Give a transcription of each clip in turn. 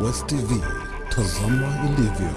West TV, tazama ilivyo.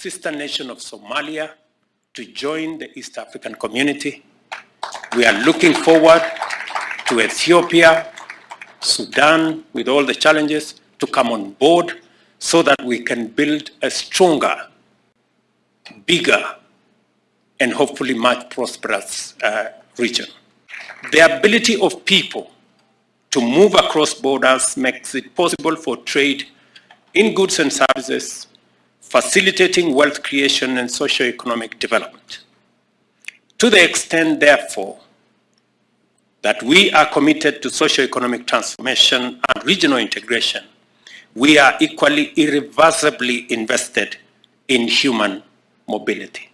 Sister nation of Somalia to join the East African community. We are looking forward to Ethiopia, Sudan, with all the challenges, to come on board so that we can build a stronger, bigger, and hopefully much prosperous uh, region. The ability of people to move across borders makes it possible for trade in goods and services, facilitating wealth creation and socio-economic development. To the extent, therefore, that we are committed to socio-economic transformation and regional integration, we are equally irreversibly invested in human mobility.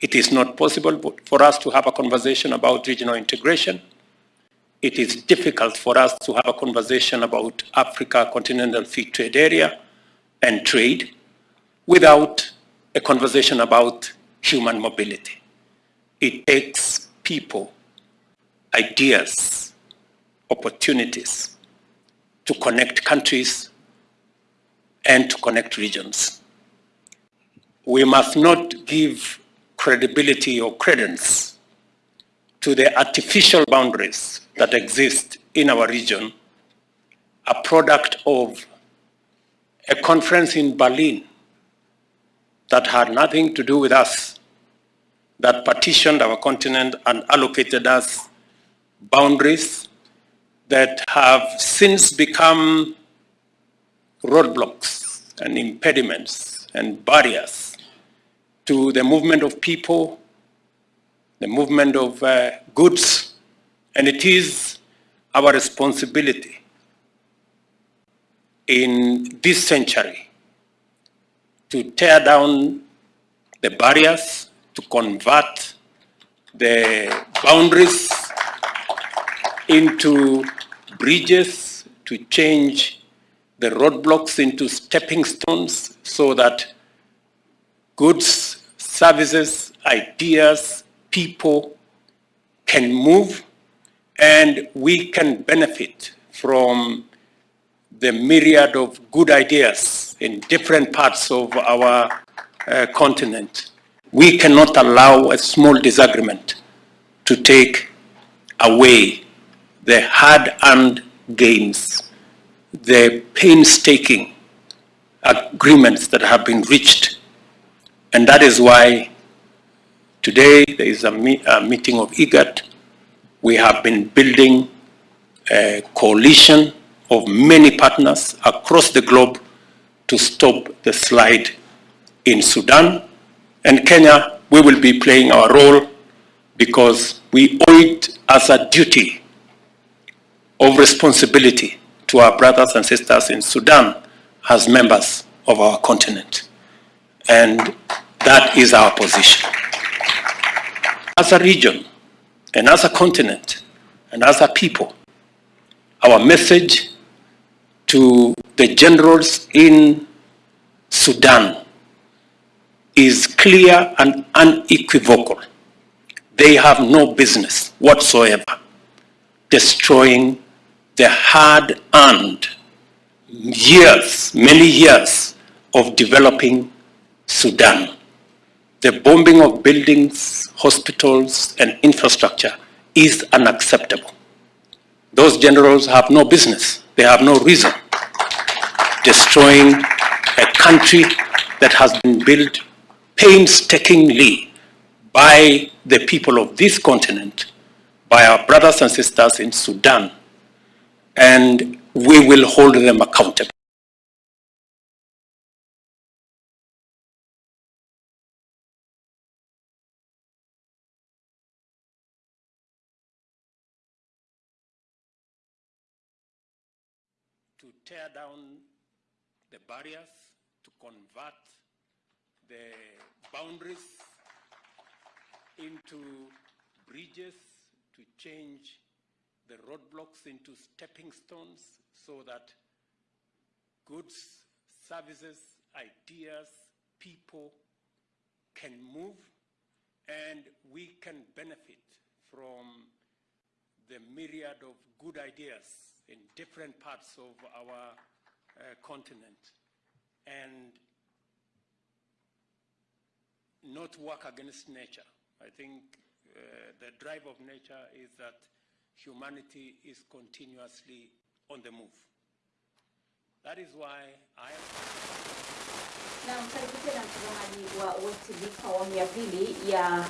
It is not possible for us to have a conversation about regional integration. It is difficult for us to have a conversation about Africa Continental Free Trade Area and trade without a conversation about human mobility. It takes people, ideas, opportunities to connect countries and to connect regions. We must not give credibility or credence to the artificial boundaries that exist in our region, a product of a conference in Berlin that had nothing to do with us, that partitioned our continent and allocated us boundaries that have since become roadblocks and impediments and barriers to the movement of people, the movement of uh, goods, and it is our responsibility in this century to tear down the barriers, to convert the boundaries into bridges, to change the roadblocks into stepping stones so that goods, services, ideas, people can move and we can benefit from the myriad of good ideas in different parts of our uh, continent. We cannot allow a small disagreement to take away the hard-earned gains, the painstaking agreements that have been reached. And that is why today there is a, me a meeting of IGAD. We have been building a coalition of many partners across the globe to stop the slide in Sudan. And Kenya, we will be playing our role because we owe it as a duty of responsibility to our brothers and sisters in Sudan as members of our continent. And that is our position. As a region, and as a continent, and as a people, our message to the generals in Sudan is clear and unequivocal. They have no business whatsoever destroying the hard-earned years, many years of developing Sudan. The bombing of buildings, hospitals, and infrastructure is unacceptable. Those generals have no business. They have no reason destroying a country that has been built painstakingly by the people of this continent, by our brothers and sisters in Sudan, and we will hold them accountable. Tear down the barriers, to convert the boundaries into bridges, to change the roadblocks into stepping stones so that goods, services, ideas, people can move and we can benefit from the myriad of good ideas in different parts of our uh, continent and not work against nature. I think uh, the drive of nature is that humanity is continuously on the move. That is why I Na mkaribu na mtazamaji wa West TV awamu ya pili ya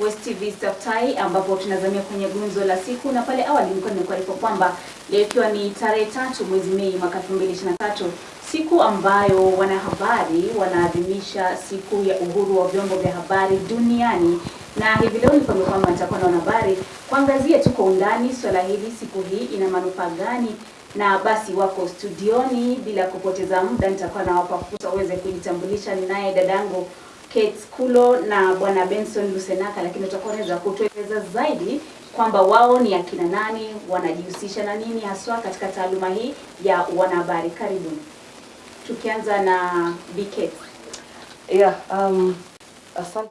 West TV Staftai ambapo tunazamia kwenye gunzo la siku, na pale awali nilikuwa nimekuarifu kwamba leo ikiwa ni tarehe tatu mwezi Mei mwaka 2023 siku ambayo wanahabari wanaadhimisha siku ya uhuru wa vyombo vya habari duniani, na hivi leo nilikwambia kwamba nitakuwa na wanahabari kuangazia tu kwa undani swala hili, siku hii ina manufaa gani na basi wako studioni. Bila kupoteza muda, nitakuwa nawapa fursa uweze kujitambulisha. Ninaye dadangu Kate Kulo na bwana Benson Lusenaka, lakini utakuwa unaweza kutueleza zaidi kwamba wao ni akina nani, wanajihusisha na nini haswa katika taaluma hii ya wanahabari. Karibuni, tukianza na BK. Yeah, um, asante.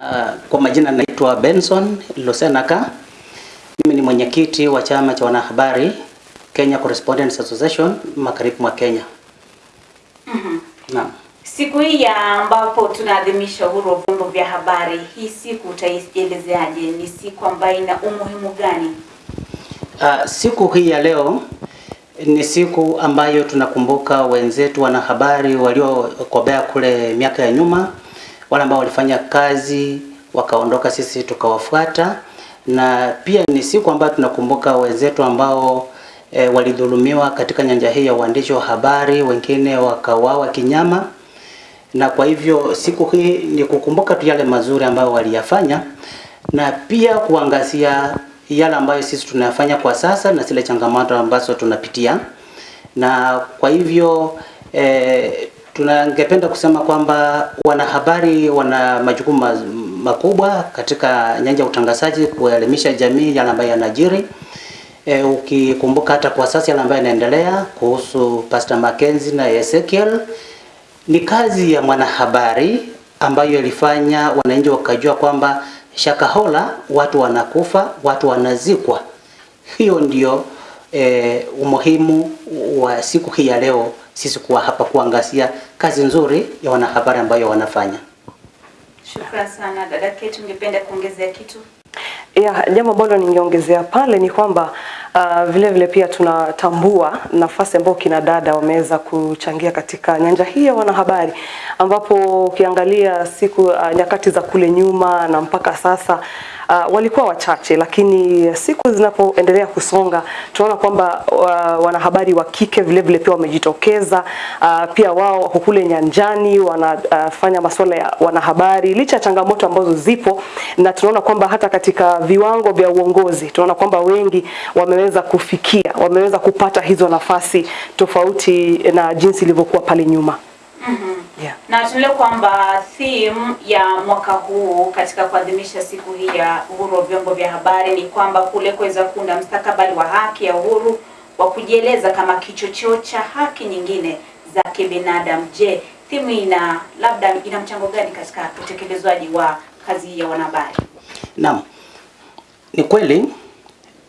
Uh, kwa majina naitwa Benson Lusenaka. Mimi ni mwenyekiti wa chama cha wanahabari Kenya Correspondents Association magharibi mwa Kenya. Naam. Siku hii ya ambapo tunaadhimisha uhuru wa vyombo vya habari, hii siku utaielezeaje? Ni siku ambayo ina umuhimu gani? Uh, siku hii ya leo ni siku ambayo tunakumbuka wenzetu wanahabari waliokobea kule miaka ya nyuma, wale ambao walifanya kazi wakaondoka, sisi tukawafuata, na pia ni siku ambayo tunakumbuka wenzetu ambao e, walidhulumiwa katika nyanja hii ya uandishi wa habari, wengine wakawawa kinyama, na kwa hivyo siku hii ni kukumbuka tu yale mazuri ambayo waliyafanya na pia kuangazia yale ambayo sisi tunayafanya kwa sasa na zile changamoto ambazo tunapitia, na kwa hivyo e, tunangependa kusema kwamba wanahabari wana majukumu ma- makubwa katika nyanja ya utangazaji, kuelimisha jamii yale ambayo yanajiri. E, ukikumbuka hata kwa sasa yale ambayo yanaendelea kuhusu Pastor Mackenzie na Ezekiel ni kazi ya mwanahabari ambayo ilifanya wananchi wakajua kwamba Shakahola watu wanakufa, watu wanazikwa. Hiyo ndio e, umuhimu wa siku hii ya leo, sisi kuwa hapa kuangazia kazi nzuri ya wanahabari ambayo wanafanya. Shukran sana dada Kate, ungependa kuongezea kitu? Yeah, jambo ambalo ningeongezea pale ni kwamba uh, vile vile pia tunatambua nafasi ambayo kina dada wameweza kuchangia katika nyanja hii ya wanahabari, ambapo ukiangalia siku uh, nyakati za kule nyuma na mpaka sasa uh, walikuwa wachache, lakini siku zinapoendelea kusonga tunaona kwamba uh, wanahabari wa kike vile vile pia wamejitokeza. Uh, pia wao wako kule nyanjani wanafanya uh, masuala ya wanahabari licha ya changamoto ambazo zipo, na tunaona kwamba hata katika viwango vya uongozi tunaona kwamba wengi wameweza kufikia, wameweza kupata hizo nafasi tofauti na jinsi ilivyokuwa pale nyuma. Yeah. Na tunaelewa kwamba theme ya mwaka huu katika kuadhimisha siku hii ya uhuru wa vyombo vya habari ni kwamba kule kuweza kuunda mstakabali wa haki ya uhuru wa kujieleza kama kichocheo cha haki nyingine za kibinadamu. Je, theme ina labda ina mchango gani katika utekelezwaji wa kazi ya wanahabari? Naam, ni kweli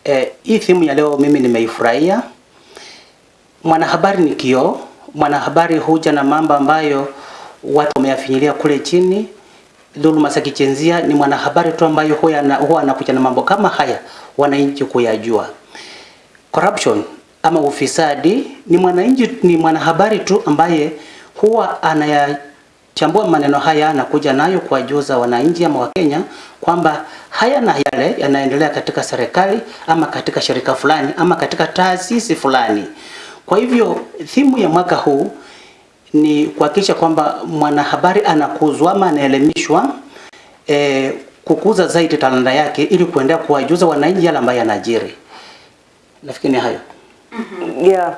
eh, hii thimu ya leo mimi nimeifurahia. Mwanahabari ni kioo. Mwanahabari huja na mambo ambayo watu wameyafinyilia kule chini, dhuluma za ni mwanahabari tu ambayo huwa ana- huwa anakuja na mambo kama haya wananchi kuyajua. Corruption ama ufisadi ni mwananchi, ni mwanahabari tu ambaye huwa anayachambua maneno haya na kuja nayo kuwajuza wananchi ama Wakenya kwamba haya na yale yanaendelea katika serikali ama katika shirika fulani ama katika taasisi fulani. Kwa hivyo thimu ya mwaka huu ni kuhakikisha kwamba mwanahabari anakuzwa ama anaelimishwa e, kukuza zaidi talanta yake ili kuendelea kuwajuza wananchi yale ambayo yanajiri. Nafikiri ni hayo. yeah.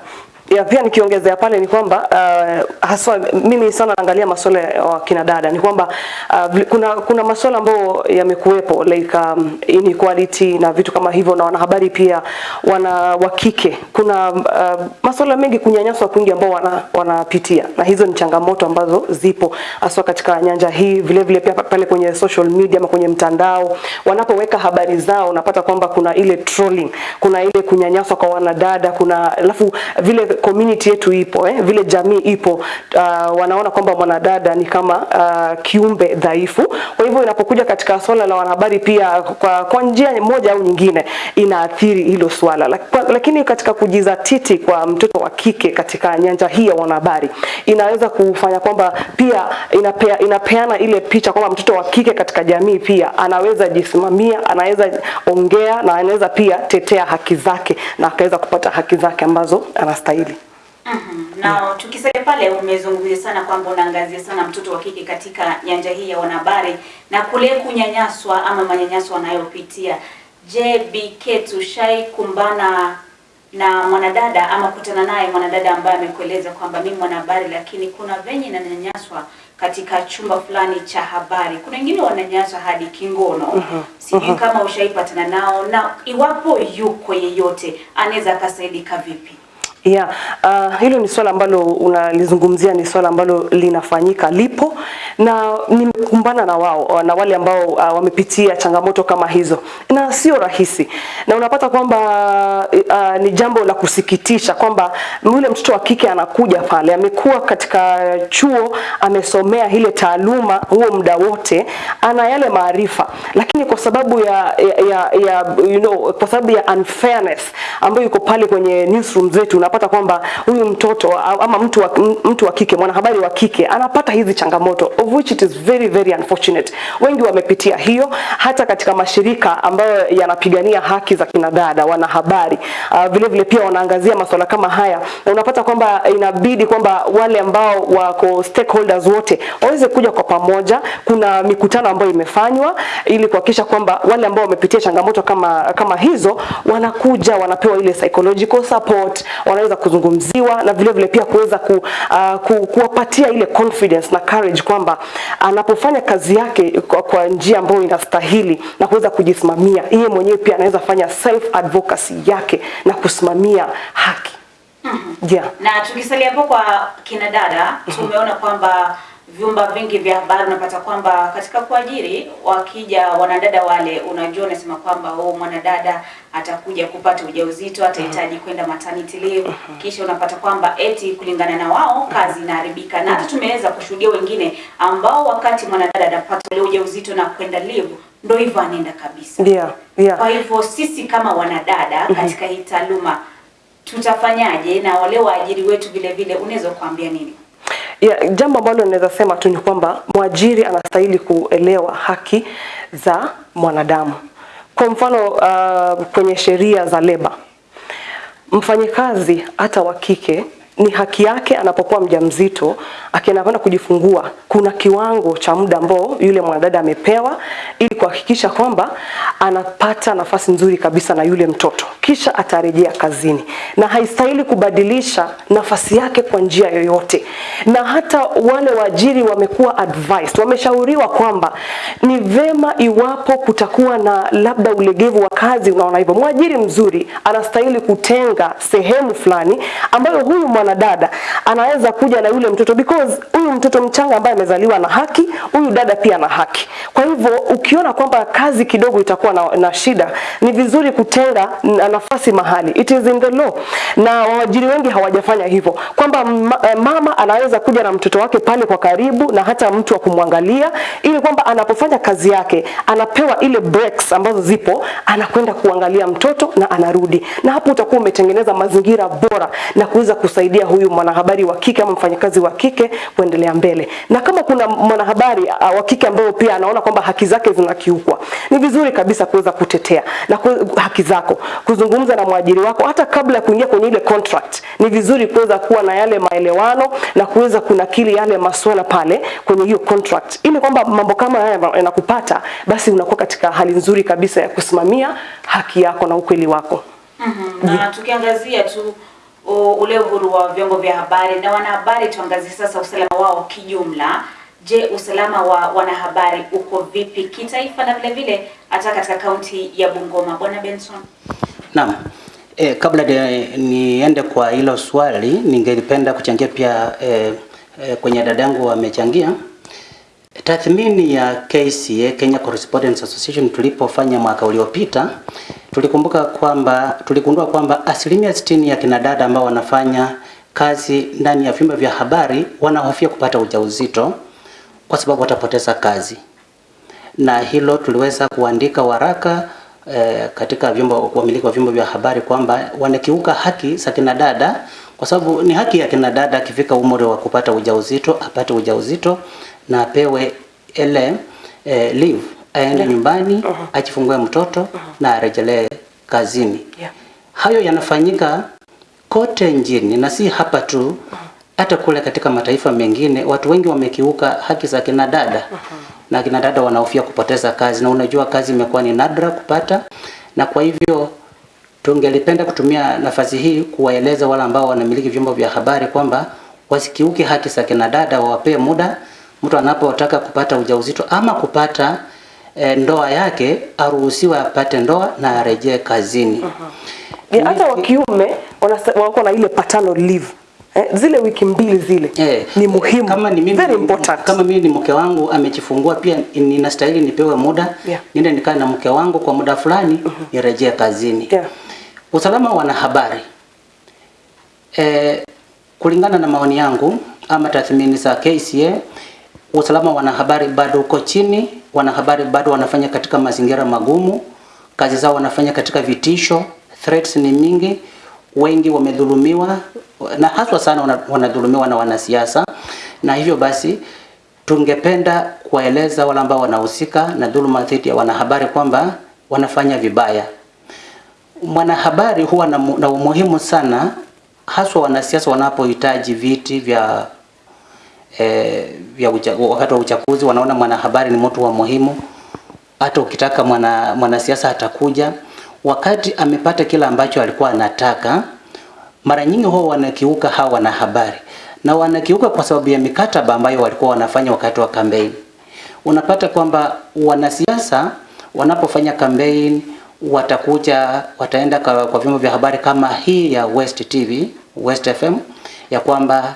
Ya, pia nikiongezea pale ni kwamba uh, haswa mimi sana naangalia masuala ya kina dada ni kwamba uh, kuna kuna masuala ambayo yamekuwepo like um, inequality na vitu kama hivyo, na wanahabari pia wana wa kike, kuna uh, masuala mengi kunyanyaswa kwingi ambao wana, wanapitia, na hizo ni changamoto ambazo zipo haswa katika nyanja hii. Vile vile pia pale kwenye social media ama kwenye mtandao wanapoweka habari zao, unapata kwamba kuna ile trolling, kuna ile kunyanyaswa kwa wanadada, kuna alafu vile community yetu ipo eh, vile jamii ipo uh, wanaona kwamba mwanadada ni kama uh, kiumbe dhaifu. Kwa hivyo inapokuja katika swala la wanahabari pia kwa, kwa njia moja au nyingine inaathiri hilo swala lakini katika kujizatiti kwa mtoto wa kike katika nyanja hii ya wanahabari inaweza kufanya kwamba pia inapea, inapeana ile picha kwamba mtoto wa kike katika jamii pia anaweza jisimamia, anaweza ongea na anaweza pia tetea haki zake na akaweza kupata haki zake ambazo anastahili. Mhm. Na tukisalia pale, umezungumzia sana kwamba unaangazia sana mtoto wa kike katika nyanja hii ya wanahabari na kule kunyanyaswa ama manyanyaso wanayopitia. Je, BK tushai kumbana na mwanadada ama kutana naye mwanadada ambaye amekueleza kwamba mimi mwanahabari, lakini kuna venye nanyanyaswa katika chumba fulani cha habari. Kuna wengine wananyanyaswa hadi kingono. Sijui kama ushaipatana nao, na iwapo yuko yeyote anaweza akasaidika vipi? Yeah, uh, hilo ni swala ambalo unalizungumzia, ni swala ambalo linafanyika, lipo na nimekumbana na wao na wale ambao uh, wamepitia changamoto kama hizo, na sio rahisi, na unapata kwamba uh, ni jambo la kusikitisha kwamba yule mtoto wa kike anakuja pale, amekuwa katika chuo, amesomea ile taaluma huo muda wote, ana yale maarifa, lakini kwa sababu ya, ya, ya, ya you know, kwa sababu ya unfairness ambayo iko pale kwenye newsroom zetu unapata kwamba huyu mtoto ama mtu wa, mtu wa kike mwanahabari wa kike anapata hizi changamoto of which it is very very unfortunate. Wengi wamepitia hiyo, hata katika mashirika ambayo yanapigania haki za kinadada wanahabari uh, vile vile pia wanaangazia masuala kama haya, na unapata kwamba inabidi kwamba wale ambao wako stakeholders wote waweze kuja kwa pamoja. Kuna mikutano ambayo imefanywa ili kuhakikisha kwamba wale ambao wamepitia changamoto kama kama hizo wanakuja wanapewa ile psychological support, wanaweza kuzungumziwa na vile vile pia kuweza ku, uh, ku, kuwapatia ile confidence na courage kwamba anapofanya kazi yake kwa, kwa njia ambayo inastahili na kuweza kujisimamia yeye mwenyewe, pia anaweza fanya self advocacy yake na kusimamia haki. Mm -hmm. Yeah. Na tukisalia hapo kwa kina dada, tumeona kwamba vyumba vingi vya habari unapata kwamba katika kuajiri, wakija wanadada wale, unajua unasema kwamba oh, mwanadada atakuja kupata ujauzito, atahitaji kwenda maternity leave, kisha unapata kwamba eti kulingana na wao kazi inaharibika, na hata tumeweza kushuhudia wengine ambao wakati mwanadada anapata ule ujauzito na kwenda leave, ndo hivyo anaenda kabisa. Yeah, yeah. Kwa hivyo sisi kama wanadada katika hii taaluma tutafanyaje, na wale waajiri wetu vile vile, unaweza kuambia nini? Yeah, jambo ambalo naweza sema tu ni kwamba mwajiri anastahili kuelewa haki za mwanadamu. Kwa mfano uh, kwenye sheria za leba, mfanyikazi hata wa kike ni haki yake anapokuwa mjamzito akienda kujifungua, kuna kiwango cha muda ambao yule mwanadada amepewa ili kuhakikisha kwamba anapata nafasi nzuri kabisa na yule mtoto, kisha atarejea kazini, na haistahili kubadilisha nafasi yake kwa njia yoyote. Na hata wale waajiri wamekuwa advised, wameshauriwa kwamba ni vema iwapo kutakuwa na labda ulegevu wa kazi, unaona hivyo, mwajiri mzuri anastahili kutenga sehemu fulani ambayo huyu mwana mwanadada anaweza kuja na yule mtoto because huyu mtoto mchanga ambaye amezaliwa na haki, huyu dada pia ana haki. Kwa hivyo ukiona kwamba kazi kidogo itakuwa na, na shida, ni vizuri kutenga na nafasi mahali. It is in the law, na waajiri wengi hawajafanya hivyo, kwamba eh, mama anaweza kuja na mtoto wake pale kwa karibu na hata mtu wa kumwangalia, ili kwamba anapofanya kazi yake anapewa ile breaks ambazo zipo, anakwenda kuangalia mtoto na anarudi, na hapo utakuwa umetengeneza mazingira bora na kuweza kusaidia huyu mwanahabari wa kike ama mfanyakazi wa kike kuendelea mbele. Na kama kuna mwanahabari wa kike ambaye pia anaona kwamba haki zake zinakiukwa, ni vizuri kabisa kuweza kutetea na ku, haki zako, kuzungumza na mwajiri wako hata kabla ya kuingia kwenye ile contract. Ni vizuri kuweza kuwa na yale maelewano na kuweza kunakili yale masuala pale kwenye hiyo contract, ili kwamba mambo kama haya yanakupata, basi unakuwa katika hali nzuri kabisa ya kusimamia haki yako na ukweli wako. Mhm. Na tukiangazia tu ule uhuru wa vyombo vya habari na wanahabari, tuangazie sasa usalama wao kijumla. Je, usalama wa wanahabari uko vipi kitaifa na vile vile hata katika kaunti ya Bungoma? Bwana Benson. Naam. E, kabla de, niende kwa hilo swali ningependa kuchangia pia e, e, kwenye dadangu amechangia tathmini ya KCA Kenya Correspondence Association tulipofanya mwaka uliopita tulikumbuka kwamba tuligundua kwamba asilimia sitini ya kinadada ambao wanafanya kazi ndani ya vyumba vya habari wanahofia kupata ujauzito kwa sababu watapoteza kazi, na hilo tuliweza kuandika waraka eh, katika vyombo wamiliki wa vyombo vya habari kwamba wanakiuka haki za kinadada, kwa sababu ni haki ya kinadada akifika umri wa kupata ujauzito apate ujauzito na apewe ile eh, leave aende yeah. nyumbani uh -huh. ajifungue mtoto uh -huh. na arejelee kazini. Yeah. Hayo yanafanyika kote nchini na si hapa tu, hata kule katika mataifa mengine watu wengi wamekiuka haki za kina dada uh -huh. na kina dada wanahofia kupoteza kazi, na unajua kazi imekuwa ni nadra kupata, na kwa hivyo tungelipenda kutumia nafasi hii kuwaeleza wale ambao wanamiliki vyombo vya habari kwamba wasikiuke haki za kina dada, wawapee muda. Mtu anapotaka kupata ujauzito ama kupata e, ndoa yake aruhusiwe apate ndoa na arejee kazini. Uh-huh. hata wa kiume wako na ile paternal leave eh, zile wiki mbili zile Eh, ni muhimu Kama ni mimi, very important. kama mimi ni mke wangu amejifungua, pia ninastahili nipewe muda Yeah. niende nikae na mke wangu kwa muda fulani nirejee kazini. Yeah. Usalama wa wanahabari e, kulingana na maoni yangu ama tathmini za KCA, usalama wa wanahabari bado uko chini. Wanahabari bado wanafanya katika mazingira magumu, kazi zao wanafanya katika vitisho, threats ni mingi, wengi wamedhulumiwa na haswa sana wana- wanadhulumiwa na wanasiasa, na hivyo basi tungependa kuwaeleza wale ambao wanahusika na dhuluma dhidi ya wanahabari kwamba wanafanya vibaya mwanahabari huwa na, na umuhimu sana haswa wanasiasa wanapohitaji viti vya eh, ya wakati wa uchaguzi wanaona mwanahabari ni mtu wa muhimu. Hata ukitaka mwana mwanasiasa atakuja wakati amepata kila ambacho alikuwa anataka. Mara nyingi huwa wanakiuka hawa wanahabari, na wanakiuka kwa sababu ya mikataba ambayo walikuwa wanafanya wakati wa kampeni. Unapata kwamba wanasiasa wanapofanya kampeni watakuja wataenda kwa, kwa vyombo vya habari kama hii ya West TV, West FM ya kwamba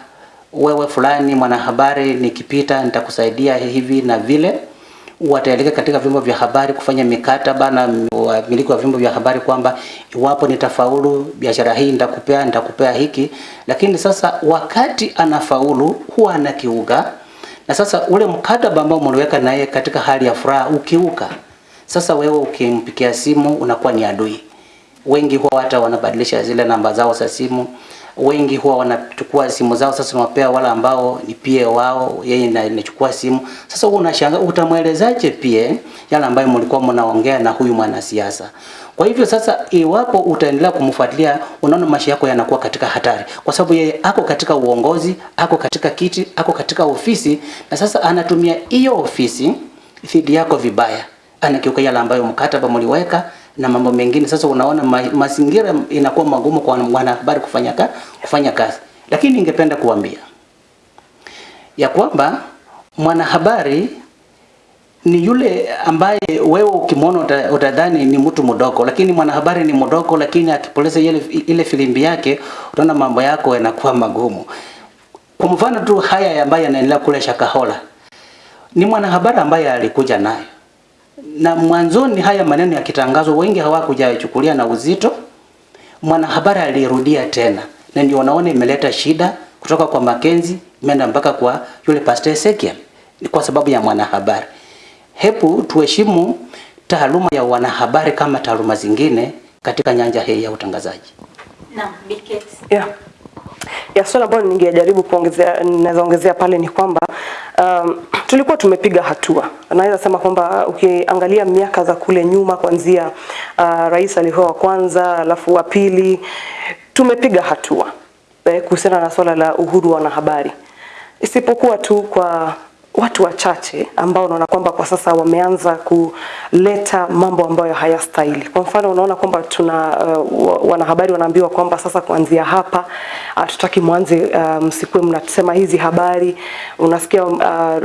wewe fulani mwanahabari, nikipita nitakusaidia hivi na vile. Wataelekea katika vyombo vya habari kufanya mikataba na wamiliki wa vyombo vya habari kwamba iwapo nitafaulu biashara hii nitakupea nitakupea hiki, lakini sasa wakati anafaulu huwa anakiuka, na sasa ule mkataba ambao mliweka naye katika hali ya furaha ukiuka sasa wewe ukimpikia simu unakuwa ni adui. Wengi huwa hata wanabadilisha zile namba zao za simu. Wengi huwa wanachukua simu zao sasa wanapea wale ambao ni pia wao, yeye na inachukua simu. Sasa wewe unashangaa utamwelezaje pia yale ambayo mlikuwa mnaongea na huyu mwanasiasa. Kwa hivyo sasa, iwapo utaendelea kumfuatilia, unaona maisha yako yanakuwa katika hatari, kwa sababu yeye ako katika uongozi, ako katika kiti, ako katika ofisi, na sasa anatumia hiyo ofisi dhidi yako vibaya anakiuka yale ambayo mkataba mliweka na mambo mengine. Sasa unaona ma, mazingira inakuwa magumu kwa mwanahabari kufanya, ka, kufanya kazi, lakini ningependa kuambia ya kwamba mwanahabari ni yule ambaye wewe ukimwona utadhani ni mtu mdogo, lakini mwanahabari ni mdogo, lakini akipoleza ile, ile filimbi yake utaona mambo yako yanakuwa magumu. Kwa mfano tu haya ambayo yanaendelea kule Shakahola, ni mwanahabari ambaye alikuja nayo, na mwanzoni haya maneno yakitangazwa, wengi hawakujachukulia na uzito. Mwanahabari alirudia tena, na ndio wanaona imeleta shida kutoka kwa Makenzi imeenda mpaka kwa yule Pastor Ezekiel, ni kwa sababu ya mwanahabari. Hebu tuheshimu taaluma ya wanahabari kama taaluma zingine katika nyanja hii ya utangazaji. Naam, Biketi. Yeah. Ya swala ambalo ningejaribu kuongezea naweza ongezea pale ni kwamba um, tulikuwa tumepiga hatua. Naweza sema kwamba ukiangalia miaka za kule nyuma kuanzia uh, rais alikuwa wa kwanza, alafu wa pili, tumepiga hatua eh, kuhusiana na swala la uhuru wa wanahabari, isipokuwa tu kwa watu wachache ambao unaona kwamba kwa sasa wameanza kuleta mambo ambayo hayastahili. Kwa mfano, unaona kwamba tuna uh, wanahabari wanaambiwa kwamba sasa kuanzia hapa hatutaki mwanze uh, msikue mnasema hizi habari. Unasikia uh,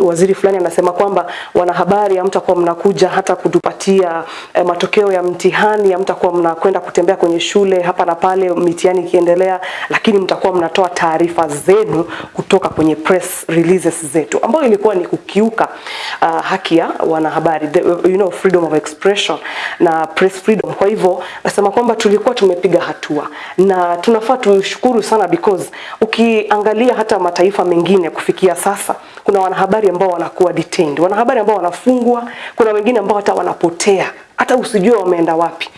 waziri fulani anasema kwamba wanahabari hamtakuwa mnakuja hata kutupatia uh, matokeo ya mtihani, hamtakuwa mnakwenda kutembea kwenye shule hapa na pale mitihani ikiendelea, lakini mtakuwa mnatoa taarifa zenu kutoka kwenye press releases zetu, ambayo ilikuwa ni kukiuka uh, haki ya wanahabari the, you know, freedom of expression na press freedom. Kwa hivyo nasema kwamba tulikuwa tumepiga hatua na tunafaa tushukuru sana because ukiangalia hata mataifa mengine kufikia sasa kuna wanahabari ambao wanakuwa detained, wanahabari ambao wanafungwa, kuna wengine ambao hata wanapotea hata usijue wameenda wapi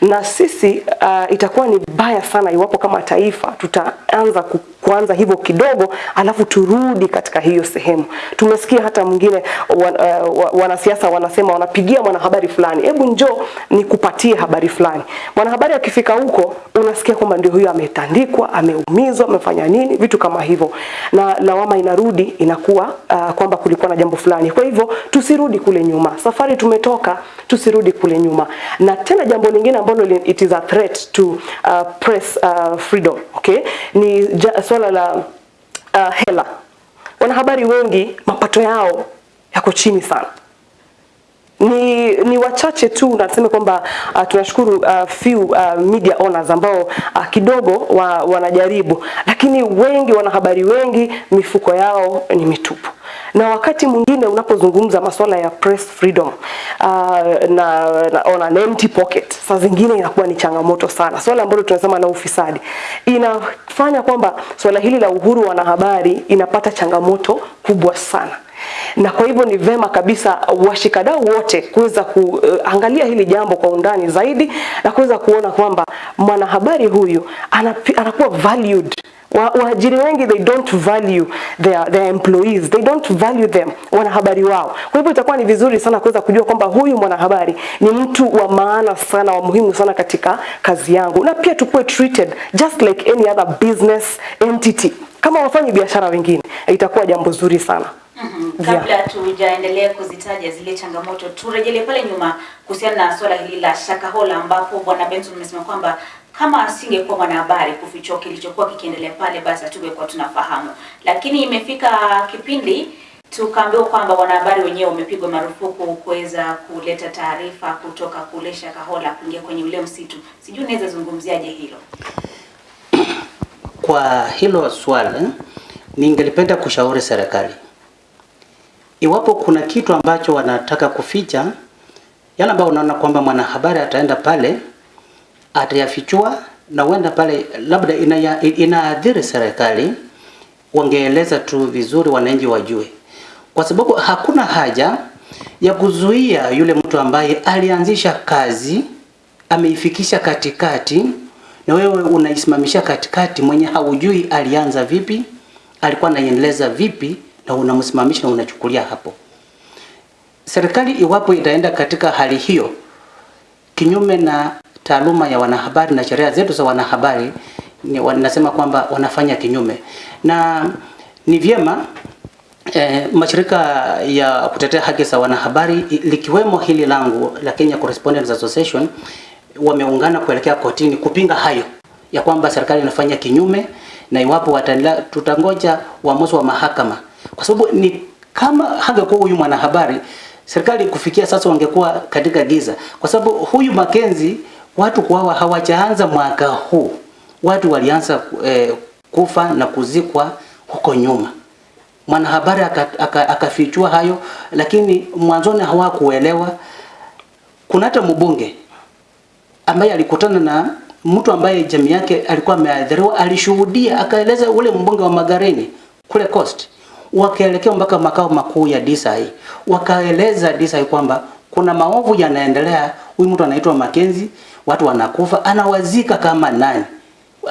na sisi uh, itakuwa ni baya sana iwapo kama taifa tutaanza ku, kuanza hivyo kidogo alafu turudi katika hiyo sehemu. Tumesikia hata mwingine wan, uh, wanasiasa wanasema wanapigia mwanahabari fulani, hebu njoo nikupatie habari fulani. Mwanahabari akifika huko unasikia kwamba ndio huyo ametandikwa, ameumizwa, amefanya nini, vitu kama hivyo, na lawama inarudi inakuwa uh, kwamba kulikuwa na jambo fulani. Kwa hivyo tusirudi kule nyuma, safari tumetoka, tusirudi kule nyuma. Na tena jambo lingine ambalo it is a threat to uh, press uh, freedom okay, ni ja, swala la uh, hela. Wanahabari wengi mapato yao yako chini sana. Ni, ni wachache tu nasema kwamba uh, tunashukuru uh, few uh, media owners ambao uh, kidogo wa, wanajaribu, lakini wengi wanahabari wengi mifuko yao ni mitupu na wakati mwingine unapozungumza masuala ya press freedom uh, na, na on an empty pocket, saa zingine inakuwa ni changamoto sana. Swala ambalo tunasema la ufisadi inafanya kwamba swala hili la uhuru wa wanahabari inapata changamoto kubwa sana na kwa hivyo ni vema kabisa washikadau wote kuweza kuangalia hili jambo kwa undani zaidi na kuweza kuona kwamba mwanahabari huyu anapi, anakuwa valued waajiri wengi they don't value their, their employees. They don't value them wanahabari wao. Kwa hivyo itakuwa ni vizuri sana kuweza kujua kwamba huyu mwanahabari ni mtu wa maana sana wa muhimu sana katika kazi yangu. Na pia tukuwe treated just like any other business entity. Kama wafanyi biashara wengine itakuwa jambo zuri sana. Mm -hmm. Kabla tujaendelea kuzitaja zile changamoto, turejelee pale nyuma kuhusiana na swala hili la Shakahola, ambapo bwana Benson amesema kwamba kama asingekuwa mwanahabari kufichua kilichokuwa kikiendelea pale, basi hatungekuwa tunafahamu. Lakini imefika kipindi tukaambiwa kwamba wanahabari wenyewe wamepigwa marufuku kuweza kuleta taarifa kutoka kule Shakahola kuingia kwenye ule msitu. Sijui unaweza zungumziaje hilo? Kwa hilo swala, ningelipenda kushauri serikali, iwapo kuna kitu ambacho wanataka kuficha, yale ambayo unaona kwamba mwanahabari ataenda pale atayafichua na huenda pale labda inaadhiri serikali, wangeeleza tu vizuri, wananchi wajue, kwa sababu hakuna haja ya kuzuia yule mtu ambaye alianzisha kazi ameifikisha katikati, na wewe unaisimamisha katikati, mwenye haujui alianza vipi, alikuwa anaiendeleza vipi, na unamsimamisha na unachukulia hapo. Serikali iwapo itaenda katika hali hiyo kinyume na taaluma ya wanahabari na sheria zetu za wanahabari, wanasema kwamba wanafanya kinyume, na ni vyema eh, mashirika ya kutetea haki za wanahabari likiwemo hili langu la Kenya Correspondents Association wameungana kuelekea kotini kupinga hayo ya kwamba serikali inafanya kinyume, na iwapo wataendelea, tutangoja uamuzi wa mahakama, kwa sababu ni kama hangekuwa huyu mwanahabari serikali kufikia sasa wangekuwa katika giza, kwa sababu huyu Makenzi watu kuwawa hawajaanza mwaka huu, watu walianza eh, kufa na kuzikwa huko nyuma. Mwanahabari akafichua aka, aka hayo, lakini mwanzoni hawakuelewa. Kuna hata mbunge ambaye alikutana na mtu ambaye jamii yake alikuwa ameathiriwa, alishuhudia, akaeleza ule mbunge wa Magarini kule Coast, wakaelekea mpaka makao makuu ya DCI, wakaeleza DCI kwamba kuna maovu yanaendelea, huyu mtu anaitwa Makenzi, watu wanakufa, anawazika kama nani.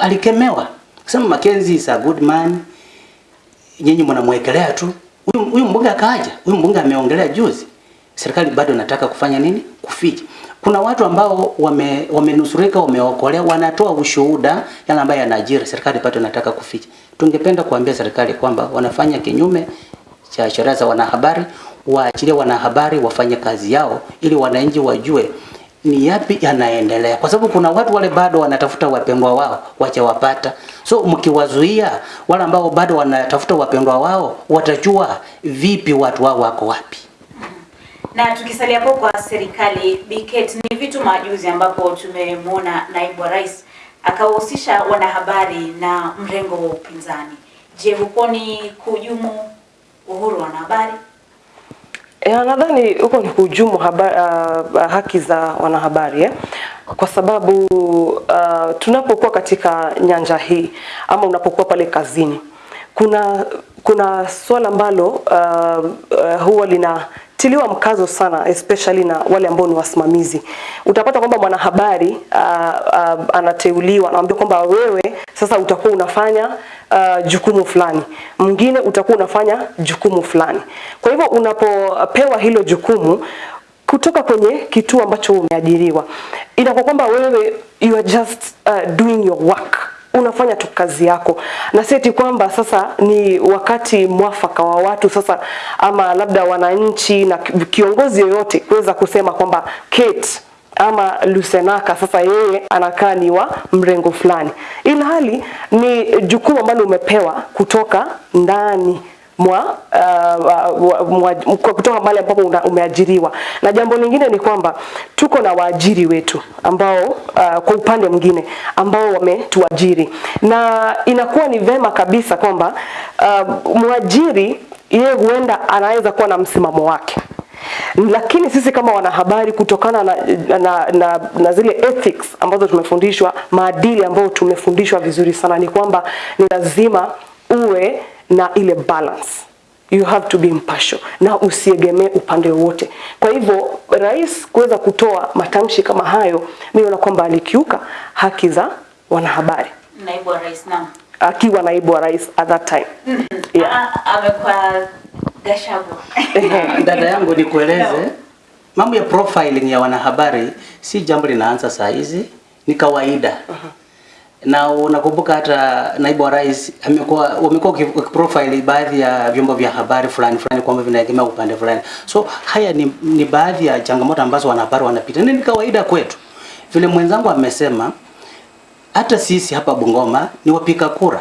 Alikemewa kusema Makenzi is a good man, nyinyi mnamwekelea tu. Huyu mbunge akaaja, huyu mbunge ameongelea juzi, serikali bado nataka kufanya nini? Kuficha. Kuna watu ambao wame wamenusurika, wameokolea, wanatoa ushuhuda yale ambayo yanajiri, serikali bado nataka kuficha. Tungependa kuambia serikali kwamba wanafanya kinyume cha sheria za wanahabari, waachilie wanahabari wafanye kazi yao ili wananchi wajue ni yapi yanaendelea, kwa sababu kuna watu wale bado wanatafuta wapendwa wao wachawapata. So mkiwazuia wale ambao bado wanatafuta wapendwa wao, watajua vipi watu wao wako wapi. Na tukisalia hapo kwa serikali Biket, ni vitu majuzi ambapo tumemwona naibu wa rais akawahusisha wanahabari na mrengo wa upinzani. Je, hukoni kuhujumu uhuru wa wanahabari? Ya, nadhani huko ni kuhujumu habari, uh, haki za wanahabari eh? Kwa sababu uh, tunapokuwa katika nyanja hii ama unapokuwa pale kazini kuna kuna swala ambalo uh, uh, huwa linatiliwa mkazo sana especially na wale ambao ni wasimamizi. Utapata kwamba mwanahabari uh, uh, anateuliwa anaambia kwamba wewe sasa utakuwa unafanya uh, jukumu fulani, mwingine utakuwa unafanya jukumu fulani. Kwa hivyo unapopewa hilo jukumu kutoka kwenye kituo ambacho umeajiriwa, inakuwa kwamba wewe you are just uh, doing your work unafanya tu kazi yako, na si eti kwamba sasa ni wakati mwafaka wa watu sasa, ama labda wananchi na kiongozi yoyote kuweza kusema kwamba Kate ama Lusenaka sasa yeye anakaa ni wa mrengo fulani, ilhali ni jukumu ambalo umepewa kutoka ndani mwa, uh, kwa kutoka mahali ambapo umeajiriwa. Na jambo lingine ni kwamba tuko na waajiri wetu ambao uh, kwa upande mwingine ambao wametuajiri, na inakuwa ni vema kabisa kwamba uh, mwajiri yeye huenda anaweza kuwa na msimamo wake lakini sisi kama wanahabari kutokana na, na, na, na zile ethics ambazo tumefundishwa, maadili ambayo tumefundishwa vizuri sana, ni kwamba ni lazima uwe na ile balance you have to be impartial na usiegemee upande wote Kwa hivyo rais kuweza kutoa matamshi kama hayo, mimi naona kwamba alikiuka haki za wanahabari Naibu wa rais naam. akiwa naibu wa rais at that time. Yeah. Ah, amekuwa gashabu Dada yangu nikueleze, mambo ya profiling ya wanahabari si jambo linaanza saa hizi, ni kawaida. Na unakumbuka hata naibu wa rais amekuwa wamekuwa profile baadhi ya vyombo vya habari fulani fulani kwamba vinaegemea upande fulani. So haya ni, ni baadhi ya changamoto ambazo wanahabari wanapita, na ni kawaida kwetu. Vile mwenzangu amesema, hata sisi hapa Bungoma ni wapiga kura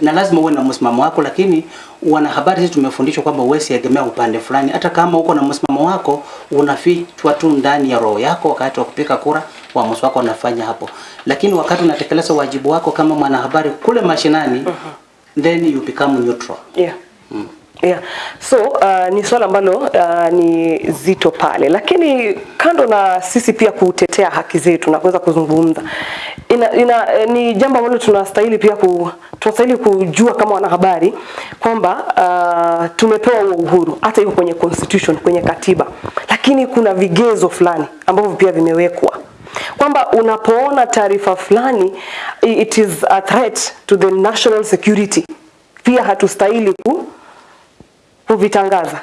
na lazima uwe na msimamo wako, lakini wanahabari sisi tumefundishwa kwamba uwezi egemea upande fulani. Hata kama uko na msimamo wako, unafichwa tu ndani ya roho yako. Wakati wa kupiga kura, uamuzi wako unafanya hapo, lakini wakati unatekeleza wajibu wako kama mwanahabari kule mashinani, then you become neutral. Yeah. Yeah. So uh, ni swala ambalo uh, ni zito pale, lakini kando na sisi pia kutetea haki zetu na kuweza kuzungumza ina, ina, eh, ni jambo ambalo tunastahili pia ku, tunastahili kujua kama wanahabari kwamba uh, tumepewa uhuru hata iko kwenye constitution, kwenye katiba, lakini kuna vigezo fulani ambavyo pia vimewekwa kwamba unapoona taarifa fulani it is a threat to the national security, pia hatustahili ku, kuvitangaza.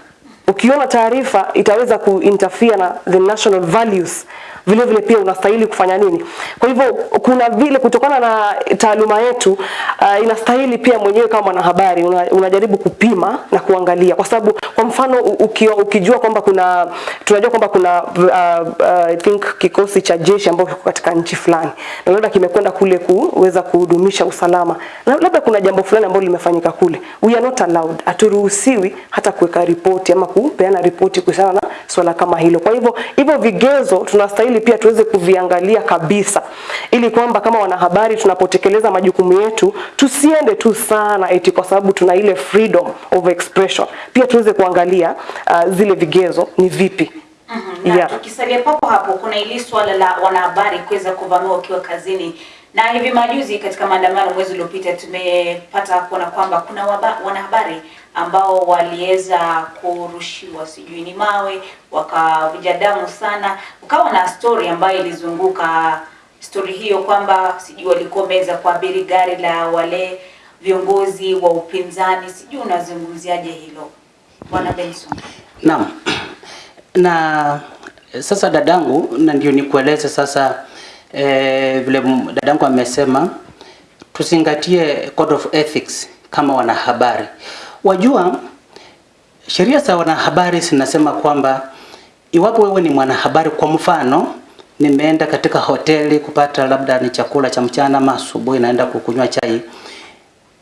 Ukiona taarifa itaweza kuinterfere na the national values, vile vile pia unastahili kufanya nini. Kwa hivyo kuna vile kutokana na taaluma yetu uh, inastahili pia mwenyewe kama mwanahabari una, unajaribu kupima na kuangalia, kwa sababu kwa mfano ukiwa, ukijua kwamba kuna tunajua kwamba kuna uh, uh, I think kikosi cha jeshi ambao kiko katika nchi fulani na labda kimekwenda kule kuweza kuhudumisha usalama na labda kuna jambo fulani ambalo limefanyika kule, we are not allowed, haturuhusiwi hata kuweka ripoti ama kupeana ripoti kuhusiana na swala kama hilo. Kwa hivyo hivyo vigezo tunastahili pia tuweze kuviangalia kabisa, ili kwamba kama wanahabari tunapotekeleza majukumu yetu tusiende tu sana eti kwa sababu tuna ile freedom of expression, pia tuweze kuangalia uh, zile vigezo ni vipi. Na Yeah. tukisalia papo hapo, kuna ili swala la wanahabari kuweza kuvamiwa wakiwa kazini, na hivi majuzi katika maandamano mwezi uliopita tumepata kuona kwamba kuna wanahabari ambao waliweza kurushiwa sijui ni mawe, wakavuja damu sana. Ukawa na story ambayo ilizunguka story hiyo kwamba sijui walikuwa wameweza kuabiri gari la wale viongozi wa upinzani, sijui unazungumziaje hilo Bwana Benson? Naam. Na sasa dadangu, na ndio nikueleze sasa eh, vile dadangu amesema tuzingatie code of ethics kama wanahabari. Wajua sheria za wanahabari zinasema kwamba iwapo wewe ni mwanahabari, kwa mfano nimeenda katika hoteli kupata labda ni chakula cha mchana ama asubuhi naenda kukunywa chai,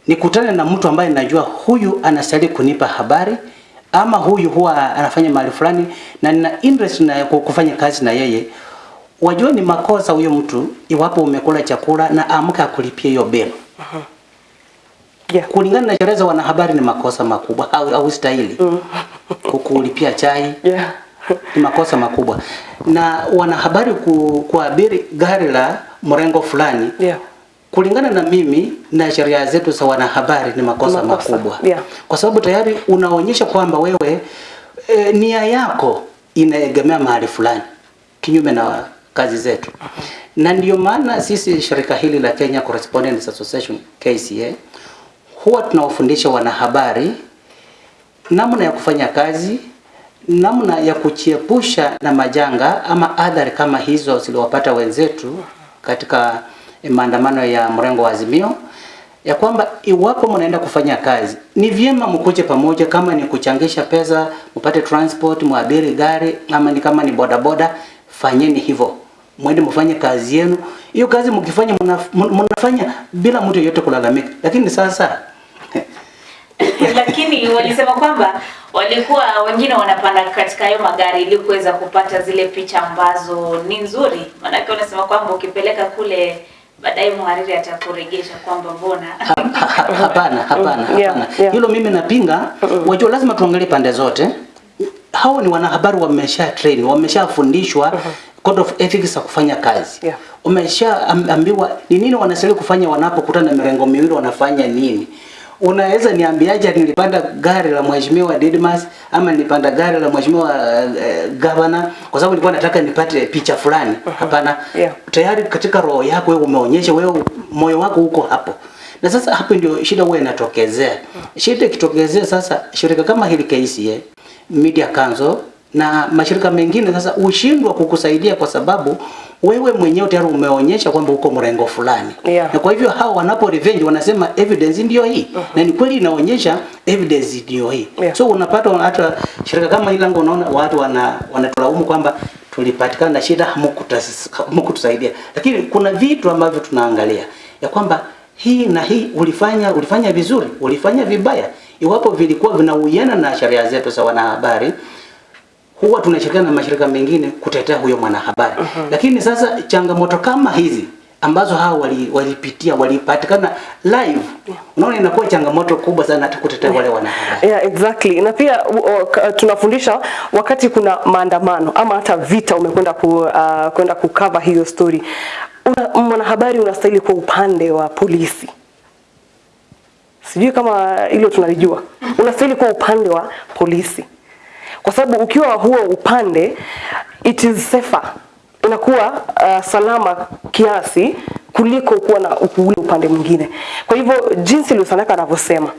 nikutane na mtu ambaye najua huyu anastahili kunipa habari ama huyu huwa anafanya mahali fulani na nina interest na kufanya kazi na yeye, wajua ni makosa huyo mtu iwapo umekula chakula na amka akulipie hiyo bill. Yeah. Kulingana na sheria za wanahabari ni makosa makubwa au, au stahili kukulipia chai Yeah. ni makosa makubwa, na wanahabari ku, kuabiri gari la mrengo fulani Yeah. kulingana na mimi na sheria zetu za wanahabari ni makosa, Makosa, makubwa yeah. kwa sababu tayari unaonyesha kwamba wewe e, nia yako inaegemea mahali fulani kinyume na kazi zetu na ndio maana sisi shirika hili la Kenya Correspondents Association KCA huwa tunawafundisha wanahabari namna ya kufanya kazi, namna ya kuchiepusha na majanga ama athari kama hizo ziliwapata wenzetu katika maandamano ya mrengo wa Azimio, ya kwamba iwapo mnaenda kufanya kazi ni vyema mkuje pamoja, kama ni kuchangisha pesa mpate transport, muabiri gari, ama ni kama ni bodaboda, fanyeni hivyo, mwende mfanye kazi yenu. Hiyo kazi mkifanya, mnafanya bila mtu yeyote kulalamika, lakini sasa lakini walisema kwamba walikuwa wengine wanapanda katika hayo magari ili kuweza kupata zile picha ambazo ni nzuri. Maanake wanasema kwamba ukipeleka kule baadaye mhariri atakuregesha kwamba mbona hapana, ha- Hapana, hapana, Yeah, hapana. yeah. Hilo mimi napinga. Wajua, lazima tuangalie pande zote. Hao ni wanahabari wamesha train, wameshafundishwa code of ethics za kufanya kazi. Yeah. Umeshaambiwa ni nini wanastahili kufanya wanapokutana na mirengo miwili, wanafanya nini. Unaweza niambiaje nilipanda gari la mheshimiwa Didmas ama nilipanda gari la mheshimiwa uh, gavana kwa sababu nilikuwa nataka nipate picha fulani? Hapana. Yeah. Tayari katika roho yako wewe umeonyesha wewe moyo wako uko hapo. Na sasa hapo ndio shida huwa inatokezea. Shida ikitokezea sasa, shirika kama hili KCA, Media Council na mashirika mengine sasa ushindwa kukusaidia kwa sababu wewe mwenyewe tayari umeonyesha kwamba uko mrengo fulani. Yeah. Na kwa hivyo hao wanapo revenge wanasema evidence ndio hii. uh -huh. Na ni kweli inaonyesha evidence ndio hii. Yeah. So unapata hata shirika kama hili langu unaona watu wana wanatulaumu kwamba tulipatikana na shida hamkutusaidia. Lakini kuna vitu ambavyo tunaangalia ya kwamba hii na hii ulifanya ulifanya vizuri, ulifanya vibaya. Iwapo vilikuwa vinauiana na sheria zetu za wanahabari, huwa tunashirikiana na mashirika mengine kutetea huyo mwanahabari. Lakini sasa changamoto kama hizi ambazo hao walipitia wali- walipatikana live, yeah. unaona inakuwa changamoto kubwa sana hata kutetea wale wanahabari. Yeah, exactly. Na pia uh, tunafundisha wakati kuna maandamano ama hata vita umekwenda ku, uh, kwenda kukava hiyo story. Una, mwanahabari unastahili kwa upande wa polisi. Sijui kama hilo tunalijua. Unastahili kwa upande wa polisi. Kwa sababu ukiwa huo upande it is safer. Inakuwa uh, salama kiasi kuliko kuwa na ule upande mwingine. Kwa hivyo jinsi Lusanaka anavyosema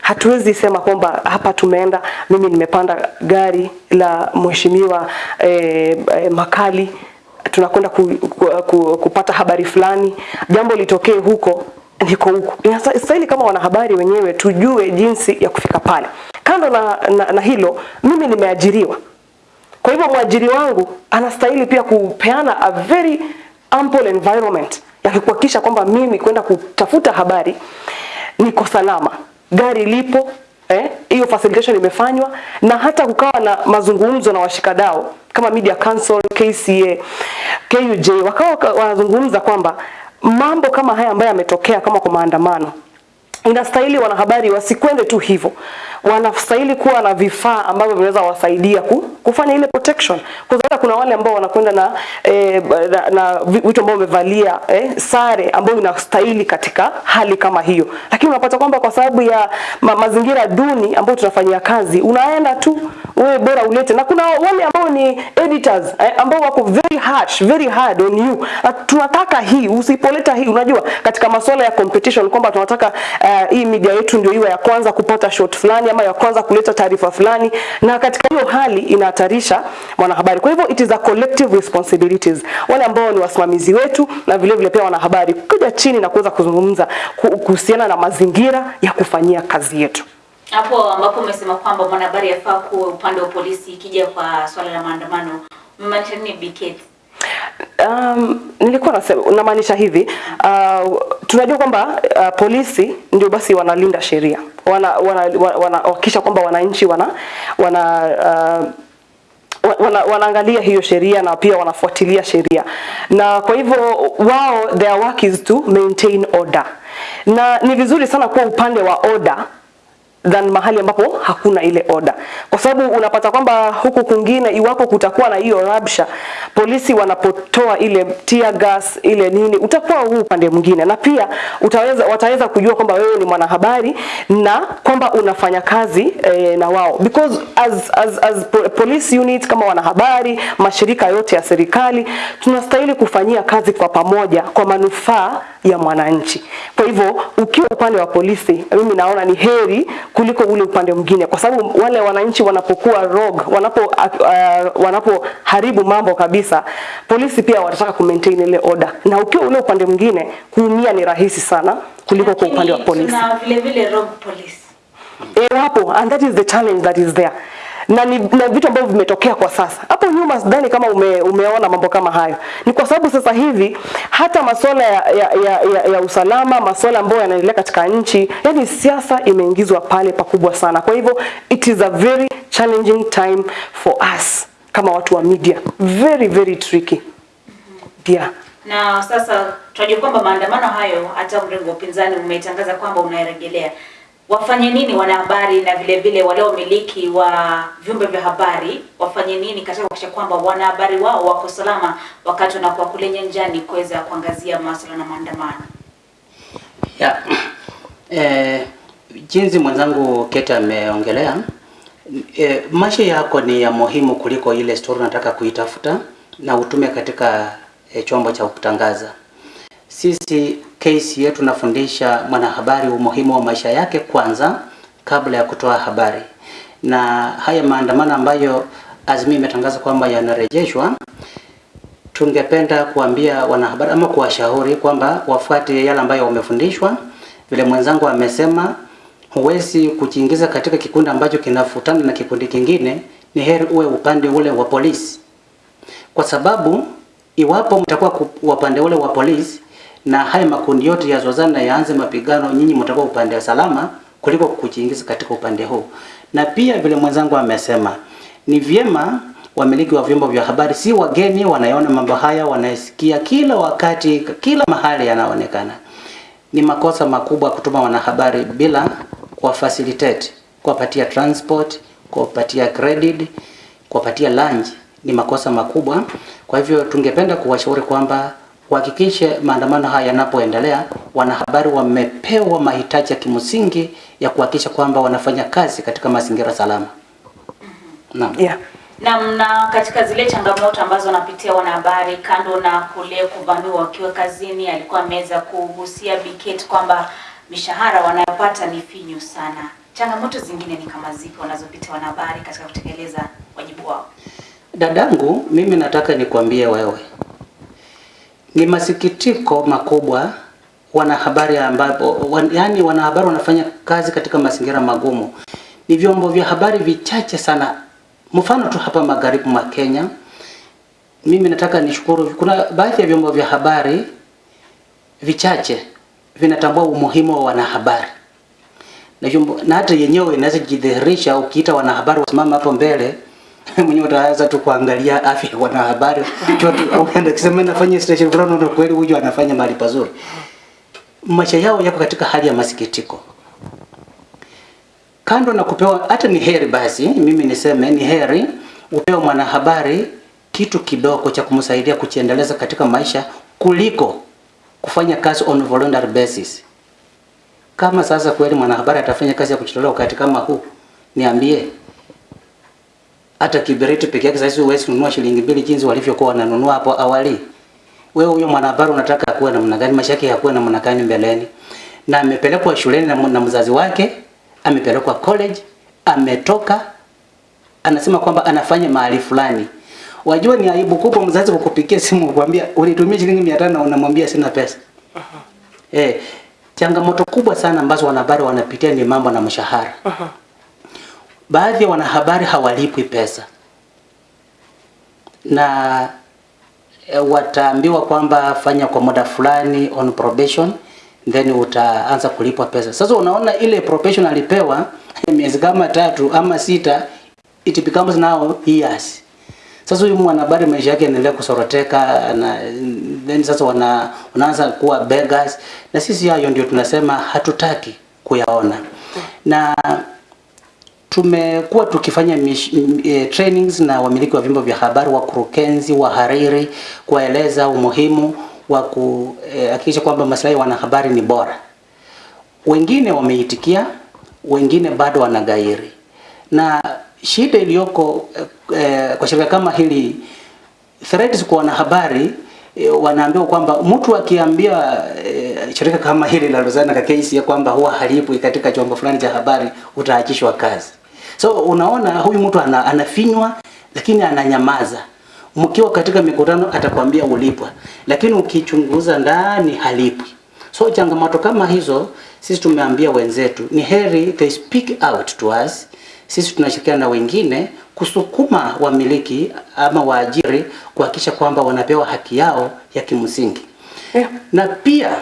hatuwezi sema kwamba hapa tumeenda, mimi nimepanda gari la mheshimiwa eh, eh, Makali tunakwenda ku, ku, ku, kupata habari fulani, jambo litokee huko niko huko. Inastahili kama wanahabari wenyewe tujue jinsi ya kufika pale. Kando na, na, na hilo, mimi nimeajiriwa. Kwa hivyo mwajiri wangu anastahili pia kupeana a very ample environment ya kuhakikisha kwamba mimi kwenda kutafuta habari niko salama, gari lipo eh, hiyo facilitation imefanywa, na hata kukawa na mazungumzo na washikadao kama Media Council, KCA, KUJ wakawa wanazungumza kwamba mambo kama haya ambayo yametokea kama kwa maandamano inastahili wanahabari wasikwende tu hivyo, wanastahili kuwa na vifaa ambavyo vinaweza wasaidia ku, kufanya ile protection, kwa sababu kuna wale ambao wanakwenda na, eh, na, na vitu ambao wamevalia eh, sare ambayo inastahili katika hali kama hiyo, lakini unapata kwamba kwa sababu ya ma, mazingira duni ambayo tunafanyia kazi, unaenda tu wewe bora ulete, na kuna wale ambao ni editors eh, ambao wako very harsh, very hard on you. Na tunataka hii, usipoleta hii, unajua katika masuala ya competition kwamba tunataka uh, hii media yetu ndio iwe ya kwanza kupata shot fulani ama ya kwanza kuleta taarifa fulani, na katika hiyo hali inahatarisha mwanahabari. Kwa hivyo it is a collective responsibilities, wale ambao ni wasimamizi wetu na vile vile pia wanahabari kuja chini na kuweza kuzungumza kuhusiana na mazingira ya kufanyia kazi yetu. Hapo ambapo umesema kwamba mwanahabari yafaa kuwa upande wa polisi ikija kwa swala la maandamano, mmaanisha nini BK? Um, nilikuwa nasema namaanisha hivi uh, tunajua kwamba uh, polisi ndio basi wanalinda sheria wana wanahakikisha wana, wana, kwamba wananchi wana wana uh, wana, wanaangalia hiyo sheria na pia wanafuatilia sheria, na kwa hivyo wao their work is to maintain order, na ni vizuri sana kuwa upande wa order than mahali ambapo hakuna ile oda, kwa sababu unapata kwamba huku kungine iwapo kutakuwa na hiyo rabsha, polisi wanapotoa ile tear gas ile nini, utakuwa huu upande mwingine, na pia utaweza, wataweza kujua kwamba wewe ni mwanahabari na kwamba unafanya kazi eh, na wao. Because as, as, as police unit kama wanahabari, mashirika yote ya serikali tunastahili kufanyia kazi kwa pamoja kwa manufaa ya mwananchi. Kwa hivyo ukiwa upande wa polisi, mimi naona ni heri kuliko ule upande mwingine, kwa sababu wale wananchi wanapokuwa rogue, wanapo uh, wanapoharibu mambo kabisa, polisi pia watataka ku maintain ile order, na ukiwa ule upande mwingine, kuumia ni rahisi sana kuliko kwa upande wa polisi. Na vile vile rogue police. E, wapo and that is the challenge that is there na ni na vitu ambavyo vimetokea kwa sasa. Hapo nyuma sidhani kama ume, umeona mambo kama hayo. Ni kwa sababu sasa hivi hata masuala ya, ya, ya, ya, ya usalama, masuala ambayo yanaendelea katika nchi, yani siasa imeingizwa pale pakubwa sana. Kwa hivyo it is a very challenging time for us kama watu wa media. Very very tricky. Yeah. Na sasa tunajua kwamba maandamano hayo hata mrengo wa upinzani umetangaza kwamba unarejelea. Wafanye nini wanahabari na vile vile wale wamiliki wa vyombo vya habari wafanye nini katika kuhakikisha kwamba wanahabari wao wako salama wakati wanakuwa kule nyanjani kuweza kuangazia masuala na maandamano? Ya. Eh, jinsi mwenzangu Keta ameongelea eh, maisha yako ni ya muhimu kuliko ile story unataka kuitafuta na utume katika eh, chombo cha kutangaza. Sisi case yetu nafundisha mwanahabari umuhimu wa maisha yake kwanza kabla ya kutoa habari, na haya maandamano ambayo Azimio imetangaza kwamba yanarejeshwa tungependa kuambia wanahabari ama kuwashauri kwamba wafuate yale ambayo wamefundishwa. Vile mwenzangu amesema, huwezi kujiingiza katika kikundi ambacho kinafutana na kikundi kingine. Ni heri uwe upande ule wa polisi, kwa sababu iwapo mtakuwa upande ule wa polisi na haya makundi yote yazozana na yaanze mapigano, nyinyi mtakuwa upande wa salama kuliko kujiingiza katika upande huu. Na pia vile mwenzangu amesema, ni vyema wamiliki wa vyombo vya habari si wageni, wanaona mambo haya, wanasikia kila wakati, kila mahali yanaonekana. Ni makosa makubwa kutuma wanahabari bila kuwafacilitate, kuwapatia transport, kuwapatia credit, kuwapatia lunch. Ni makosa makubwa. Kwa hivyo tungependa kuwashauri kwamba wahakikishe maandamano haya yanapoendelea, wanahabari wamepewa mahitaji ya kimsingi ya kuhakikisha kwamba wanafanya kazi katika mazingira salama. Naam. Yeah. Na mna katika zile changamoto ambazo wanapitia wanahabari, kando na kule kuvamiwa wakiwa kazini, alikuwa ameweza kugusia Biket kwamba mishahara wanayopata ni finyu sana. Changamoto zingine ni kama zipi wanazopitia wanahabari katika kutekeleza wajibu wao? Dadangu, mimi nataka nikwambie wewe, Ni masikitiko makubwa wanahabari ambapo wan, yani wanahabari wanafanya kazi katika mazingira magumu. Ni vyombo vya habari vichache sana. Mfano tu hapa magharibi mwa Kenya, mimi nataka nishukuru, kuna baadhi ya vyombo vya habari vichache vinatambua umuhimu wa wanahabari na, na hata yenyewe inaweza jidhihirisha ukiita wanahabari wasimama hapo mbele mwenyewe utaanza tu kuangalia afya ya wanahabari. Ukienda kusema nafanya station fulani na kweli huyu anafanya mahali pazuri. Maisha yao yako katika hali ya masikitiko. Kando na kupewa hata ni heri basi mimi niseme ni heri upewe mwanahabari kitu kidogo cha kumsaidia kujiendeleza katika maisha kuliko kufanya kazi on voluntary basis. Kama sasa kweli mwanahabari atafanya kazi ya kujitolea wakati kama huu niambie hata kiberiti peke yake sasa huwezi kununua shilingi mbili jinsi walivyokuwa wananunua hapo awali. Wewe huyo mwanahabari unataka akuwe namna gani? Maisha yake yakuwe namna gani mbeleni? Na amepelekwa shuleni na, na mzazi wake, amepelekwa college, ametoka anasema kwamba anafanya mahali fulani. Wajua ni aibu kubwa mzazi kukupigia simu kukwambia ulitumia shilingi 500 na unamwambia sina pesa. Uh -huh. Eh, changamoto kubwa sana ambazo wanahabari wanapitia ni mambo na mshahara. Uh -huh baadhi ya wanahabari hawalipwi pesa na e, wataambiwa kwamba fanya kwa muda fulani on probation then utaanza kulipwa pesa. Sasa unaona ile probation alipewa miezi kama tatu ama sita, it becomes now years. Sasa huyu mwanahabari maisha yake yanaendelea kusoroteka na then sasa wana, wanaanza kuwa beggars, na sisi hayo ndio tunasema hatutaki kuyaona na tumekuwa tukifanya mish, e, trainings na wamiliki wa vyombo vya habari, wakurugenzi, wahariri, kuwaeleza umuhimu wa kuhakikisha e, kwamba maslahi ya wanahabari ni bora. Wengine wameitikia, wengine bado wanagairi, na shida iliyoko e, kwa shirika kama hili threats kwa wanahabari e, wanaambiwa kwamba mtu akiambia e, shirika kama hili la KCA ya kwamba huwa halipwi katika chombo fulani cha habari utaachishwa kazi. So unaona huyu mtu ana, anafinywa lakini ananyamaza. Mkiwa katika mikutano atakwambia ulipwa, lakini ukichunguza ndani halipwi. So changamoto kama hizo sisi tumeambia wenzetu ni heri they speak out to us. Sisi tunashirikiana na wengine kusukuma wamiliki ama waajiri kuhakikisha kwamba wanapewa haki yao ya kimsingi. Yeah. Na pia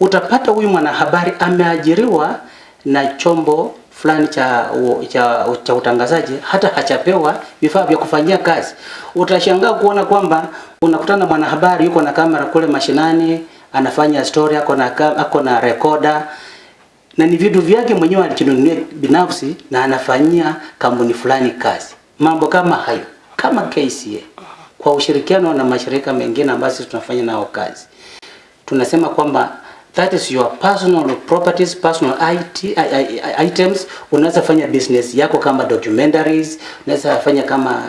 utapata huyu mwanahabari ameajiriwa na chombo fulani cha, cha, cha utangazaji hata hachapewa vifaa vya kufanyia kazi. Utashangaa kuona kwamba unakutana mwanahabari yuko na kamera kule mashinani anafanya story, ako na ako na recorder na ni vitu vyake mwenyewe alijinunulia binafsi na anafanyia kampuni fulani kazi. Mambo kama hayo kama KCA kwa ushirikiano na mashirika mengine ambayo tunafanya nao kazi, tunasema kwamba that is your personal properties, personal IT, I, I, items. Unaweza fanya business yako kama documentaries, unaweza fanya kama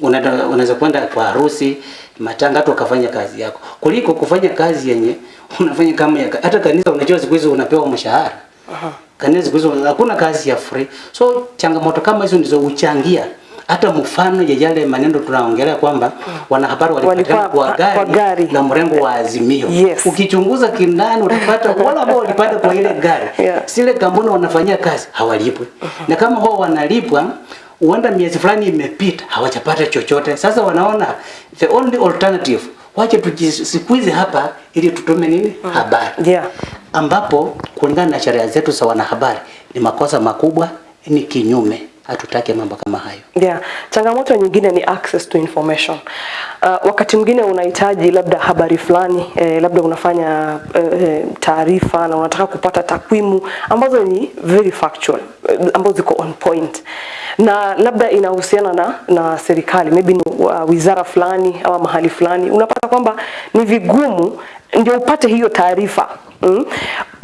unaweza kwenda kwa harusi, matanga, hata ukafanya kazi yako, kuliko kufanya kazi yenye unafanya kama ya, hata kanisa. Unajua siku hizi unapewa mshahara. Aha. Kanisa siku hizi hakuna kazi ya free. So changamoto kama hizo ndizo uchangia hata mfano ya yale maneno tunaongelea kwamba wanahabari walipatikana kwa gari, kwa gari na mrengo wa Azimio. Yes. Ukichunguza kindani utapata wale ambao walipata kwa ile gari Yeah. Sile kampuni wanafanyia kazi hawalipwi, uh -huh. na kama wao wanalipwa huenda miezi fulani imepita hawajapata chochote. Sasa wanaona the only alternative, wache tujisikuize hapa ili tutume nini habari Yeah. ambapo kulingana na sheria zetu za wanahabari ni makosa makubwa, ni kinyume. Hatutaki mambo kama hayo. Yeah. Changamoto nyingine ni access to information. Uh, wakati mwingine unahitaji labda habari fulani eh, labda unafanya eh, taarifa na unataka kupata takwimu ambazo ni very factual eh, ambazo ziko on point na labda inahusiana na, na serikali maybe ni uh, wizara fulani ama mahali fulani, unapata kwamba ni vigumu ndio upate hiyo taarifa mm?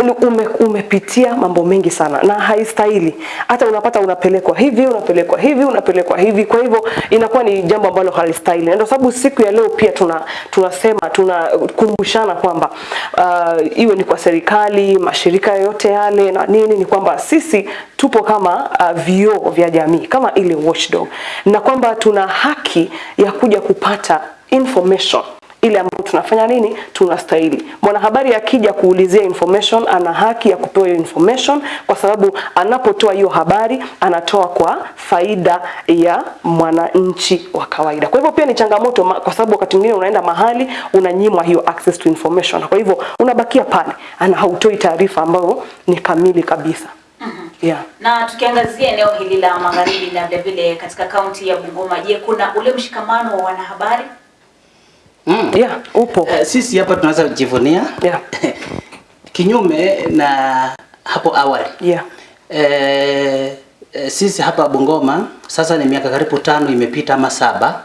Ume, umepitia mambo mengi sana na haistahili. Hata unapata unapelekwa hivi unapelekwa hivi unapelekwa hivi, kwa hivyo inakuwa ni jambo ambalo halistahili, na ndio sababu siku ya leo pia tuna tunasema tunakumbushana kwamba uh, iwe ni kwa serikali, mashirika yote yale na nini, ni kwamba sisi tupo kama uh, vioo vya jamii kama ile watchdog, na kwamba tuna haki ya kuja kupata information ile ambayo tunafanya nini, tunastahili. Mwanahabari akija kuulizia information, ana haki ya kupewa hiyo information, kwa sababu anapotoa hiyo habari anatoa kwa faida ya mwananchi wa kawaida. Kwa hivyo pia ni changamoto, kwa sababu wakati mwingine unaenda mahali unanyimwa hiyo access to information, kwa hivyo unabakia pale, ana hautoi taarifa ambayo ni kamili kabisa. Yeah. Na tukiangazia eneo hili la magharibi na vile vile katika kaunti ya Bungoma, je, kuna ule mshikamano wa wanahabari? Mm. Yeah, upo. Uh, sisi hapa tunaweza kujivunia Yeah. kinyume na hapo awali Yeah. eh, eh, sisi hapa Bungoma sasa ni miaka karibu tano imepita ama saba,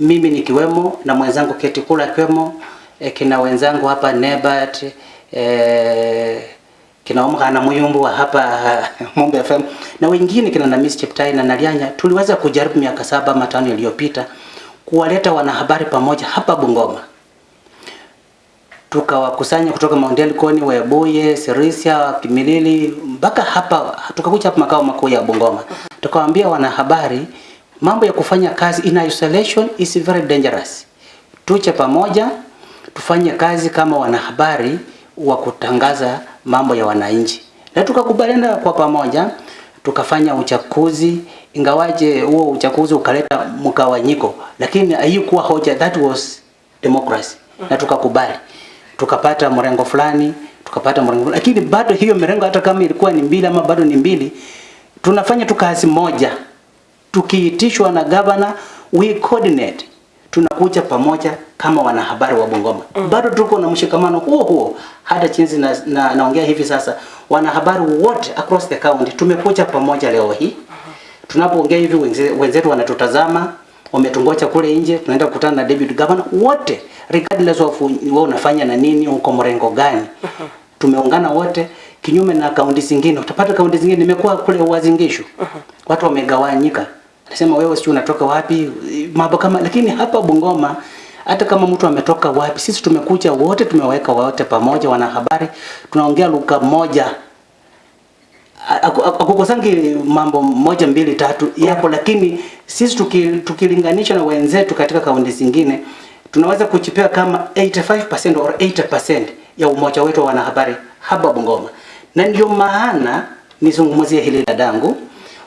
mimi nikiwemo na mwenzangu Keti Kula akiwemo eh, kina wenzangu hapa Nebat eh, kina Omhana Muyumbu wa hapa Mumbe FM na wengine kina Namis Cheptai na Nalianya, tuliweza kujaribu miaka saba ama tano iliyopita kuwaleta wanahabari pamoja hapa Bungoma tukawakusanya kutoka Mount Elgon, Webuye, Sirisia, Kimilili mpaka hapa tukakuja hapa makao makuu ya Bungoma. Tukawaambia wanahabari mambo ya kufanya kazi in isolation is very dangerous. Tuche pamoja tufanye kazi kama wanahabari wa kutangaza mambo ya wananchi. Na tukakubaliana kwa pamoja tukafanya uchaguzi ingawaje huo uchaguzi ukaleta mgawanyiko, lakini haikuwa hoja, that was democracy. Na tukakubali. Tukapata mrengo fulani tukapata mrengo lakini bado hiyo mrengo hata kama ilikuwa ni mbili ama bado ni mbili tunafanya tu kazi moja. Tukiitishwa na gavana we coordinate. Tunakuja pamoja kama wanahabari wa Bungoma. Mm. bado tuko na mshikamano huo huo. Hata chinzi na, na, naongea hivi sasa wanahabari wote across the county tumekuja pamoja leo hii tunapoongea hivi wenzetu wanatutazama wametungocha kule nje tunaenda kukutana na David Governor wote regardless of wewe unafanya na nini uko mrengo gani. Tumeungana wote kinyume na kaunti zingine. Utapata kaunti zingine nimekuwa kule Uasin watu wamegawanyika. Nasema wewe sio unatoka wapi mambo kama lakini hapa Bungoma hata kama mtu ametoka wapi sisi tumekuja wote tumeweka wote pamoja wanahabari. Tunaongea lugha moja akukosangi mambo moja mbili tatu yapo, lakini sisi tuki, tukilinganisha na wenzetu katika kaunti zingine tunaweza kuchipea kama 85% or 80% ya umoja wetu wa wanahabari hapa Bungoma, na ndio maana nizungumzie hili dadangu,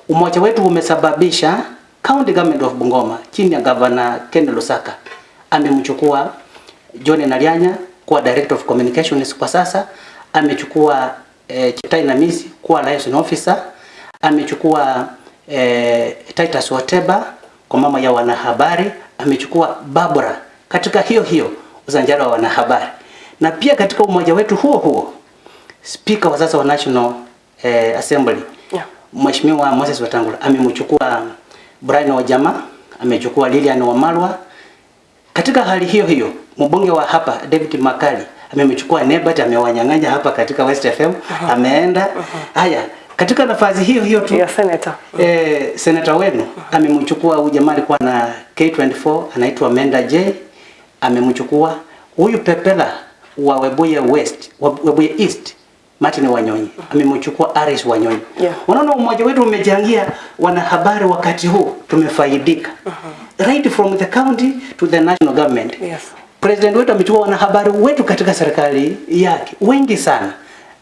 umoja wetu umesababisha county government of Bungoma chini ya governor Ken Lusaka amemchukua John Nalianya kuwa director of communications kwa sasa, amechukua eh, Cheptai Namisi kuwa liaison officer, amechukua eh, Titus Wateba kwa mama ya wanahabari, amechukua Barbara katika hiyo hiyo uzanjara wa wanahabari, na pia katika umoja wetu huo huo speaker wa sasa wa National eh, Assembly Yeah. Mheshimiwa Moses Wetangula amemchukua Brian Wajama, amechukua Lilian Wamalwa. Katika hali hiyo hiyo, mbunge wa hapa David Makali amemchukua Nebat, amewanyang'anya hapa katika West FM, ameenda. Haya, katika nafasi hiyo hiyo tu ya senator. Eh, senata wenu amemchukua huyu jamaa alikuwa na K24 anaitwa Menda J, amemchukua huyu Pepela wa Webuye West, Webuye East Martin Wanyonyi amemchukua Aris Wanyonyi. Yeah. Unaona umoja wetu umechangia wanahabari wakati huu tumefaidika. Uh -huh. Right from the county to the national government. Yes. President wetu amechukua wanahabari wetu katika serikali yake wengi sana,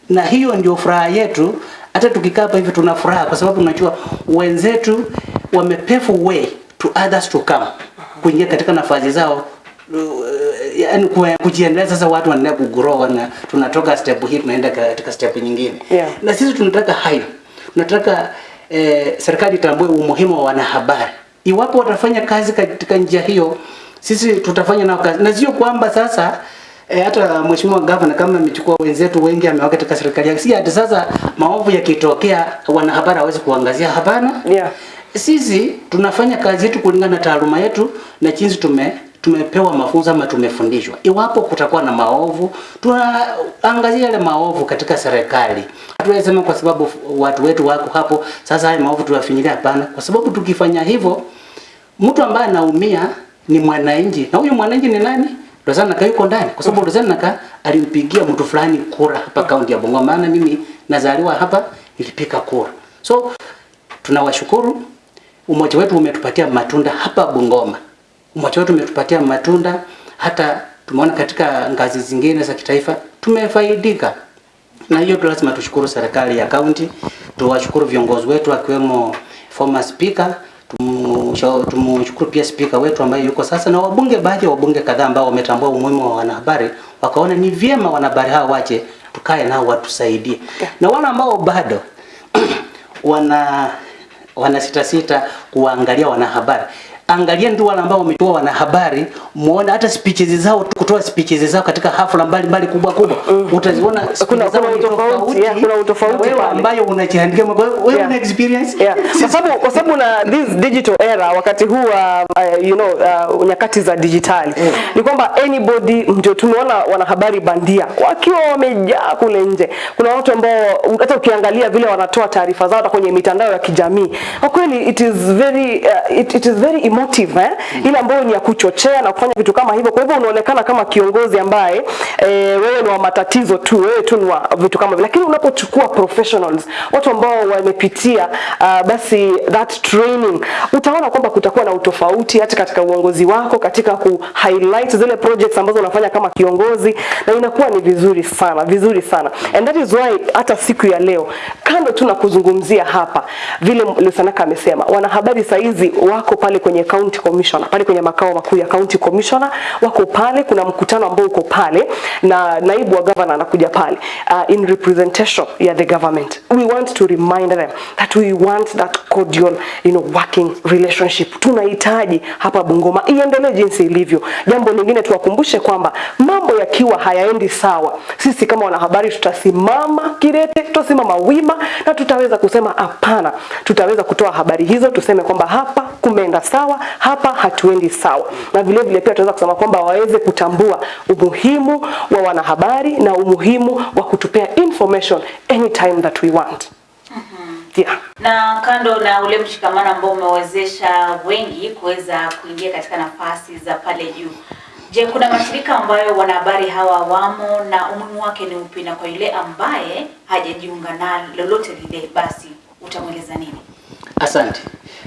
na hiyo ndio furaha yetu. Hata tukikaa hapa hivi tuna furaha kwa sababu tunajua wenzetu wamepave way to others to come kuingia katika nafasi zao yaani yani kujiendeleza. Sasa watu wanaendelea kugrow na tunatoka step hii tunaenda katika step nyingine Yeah. na sisi tunataka hayo, tunataka eh, serikali itambue umuhimu wa wanahabari. Iwapo watafanya kazi katika njia hiyo, sisi tutafanya nao kazi, na sio kwamba sasa E, hata mheshimiwa gavana kama amechukua wenzetu wengi ameweka katika serikali yake, si hata sasa maovu yakitokea wanahabari hawezi kuangazia. Hapana, Yeah. sisi tunafanya kazi yetu kulingana na taaluma yetu na jinsi tume tumepewa mafunzo ama tumefundishwa. Iwapo kutakuwa na maovu, tunaangazia yale maovu katika serikali. Hatuwezi sema kwa sababu watu wetu wako hapo, sasa haya maovu tuwafinyilia. Hapana, kwa sababu tukifanya hivyo, mtu ambaye anaumia ni mwananchi, na huyu mwananchi ni nani? Rosanna Naka yuko ndani, kwa sababu Rosanna Naka alimpigia mtu fulani kura hapa kaunti ya Bungoma, maana mimi nazaliwa hapa, nilipiga kura. So tunawashukuru. Umoja wetu umetupatia matunda hapa Bungoma. Umoja wetu umetupatia matunda. Hata tumeona katika ngazi zingine za kitaifa tumefaidika. Na hiyo tu lazima tushukuru serikali ya kaunti, tuwashukuru viongozi wetu akiwemo former speaker, tumshukuru pia spika wetu ambaye yuko sasa na wabunge, baadhi ya wabunge kadhaa ambao wametambua umuhimu wa wanahabari, wakaona ni vyema wanahabari hao waje tukae nao watusaidie, na wale ambao bado wana wana sita sita kuwaangalia wanahabari angalia ndio wale ambao wametoa wanahabari, muone hata speeches zao, kutoa speeches zao katika hafla mbalimbali kubwa kubwa, utaziona Kuna- kuna utofauti, kuna utofauti wewe ambayo unajihandikia wewe Yeah. una experience? Yeah. Kwa sababu kwa sababu na this digital era wakati huu uh, you know uh, nyakati za dijitali ni kwamba anybody ndio tumeona wanahabari bandia wakiwa wamejaa kule nje. Kuna watu ambao hata ukiangalia vile wanatoa taarifa zao hata kwenye mitandao ya kijamii. Kwa kweli it is very uh, it, it is very emotive eh? ile ambayo ni ya kuchochea na kufanya vitu kama hivyo. Kwa hivyo unaonekana kama kiongozi ambaye eh, wewe ni wa matatizo tu, wewe tu ni wa vitu kama hivyo, lakini unapochukua professionals, watu ambao wamepitia uh, basi that training, utaona kwamba kutakuwa na utofauti hata katika uongozi wako, katika ku highlight zile projects ambazo unafanya kama kiongozi, na inakuwa ni vizuri sana, vizuri sana, and that is why hata siku ya leo, kando tu na kuzungumzia hapa vile Lusanaka amesema, wanahabari saizi wako pale kwenye county commissioner, pale kwenye makao makuu ya county commissioner, wako pale, kuna mkutano ambao uko pale na naibu wa governor anakuja pale uh, in representation ya the government. We want to remind them that we want that cordial, you know, working relationship. Tunahitaji hapa Bungoma iendelee jinsi ilivyo. Jambo lingine tuwakumbushe kwamba mambo yakiwa hayaendi sawa, sisi kama wanahabari tutasimama kidete, tutasimama wima na tutaweza kusema hapana. Tutaweza kutoa habari hizo, tuseme kwamba hapa kumeenda sawa, hapa hatuendi sawa, na vile vile pia tunaweza kusema kwamba waweze kutambua umuhimu wa wanahabari na umuhimu wa kutupea information anytime that we want. Yeah. Na kando na ule mshikamano ambao umewezesha wengi kuweza kuingia katika nafasi za pale juu, je, kuna mashirika ambayo wanahabari hawa wamo na umuhimu wake ni upi, na kwa yule ambaye hajajiunga na lolote lile, basi utamweleza nini? Asante.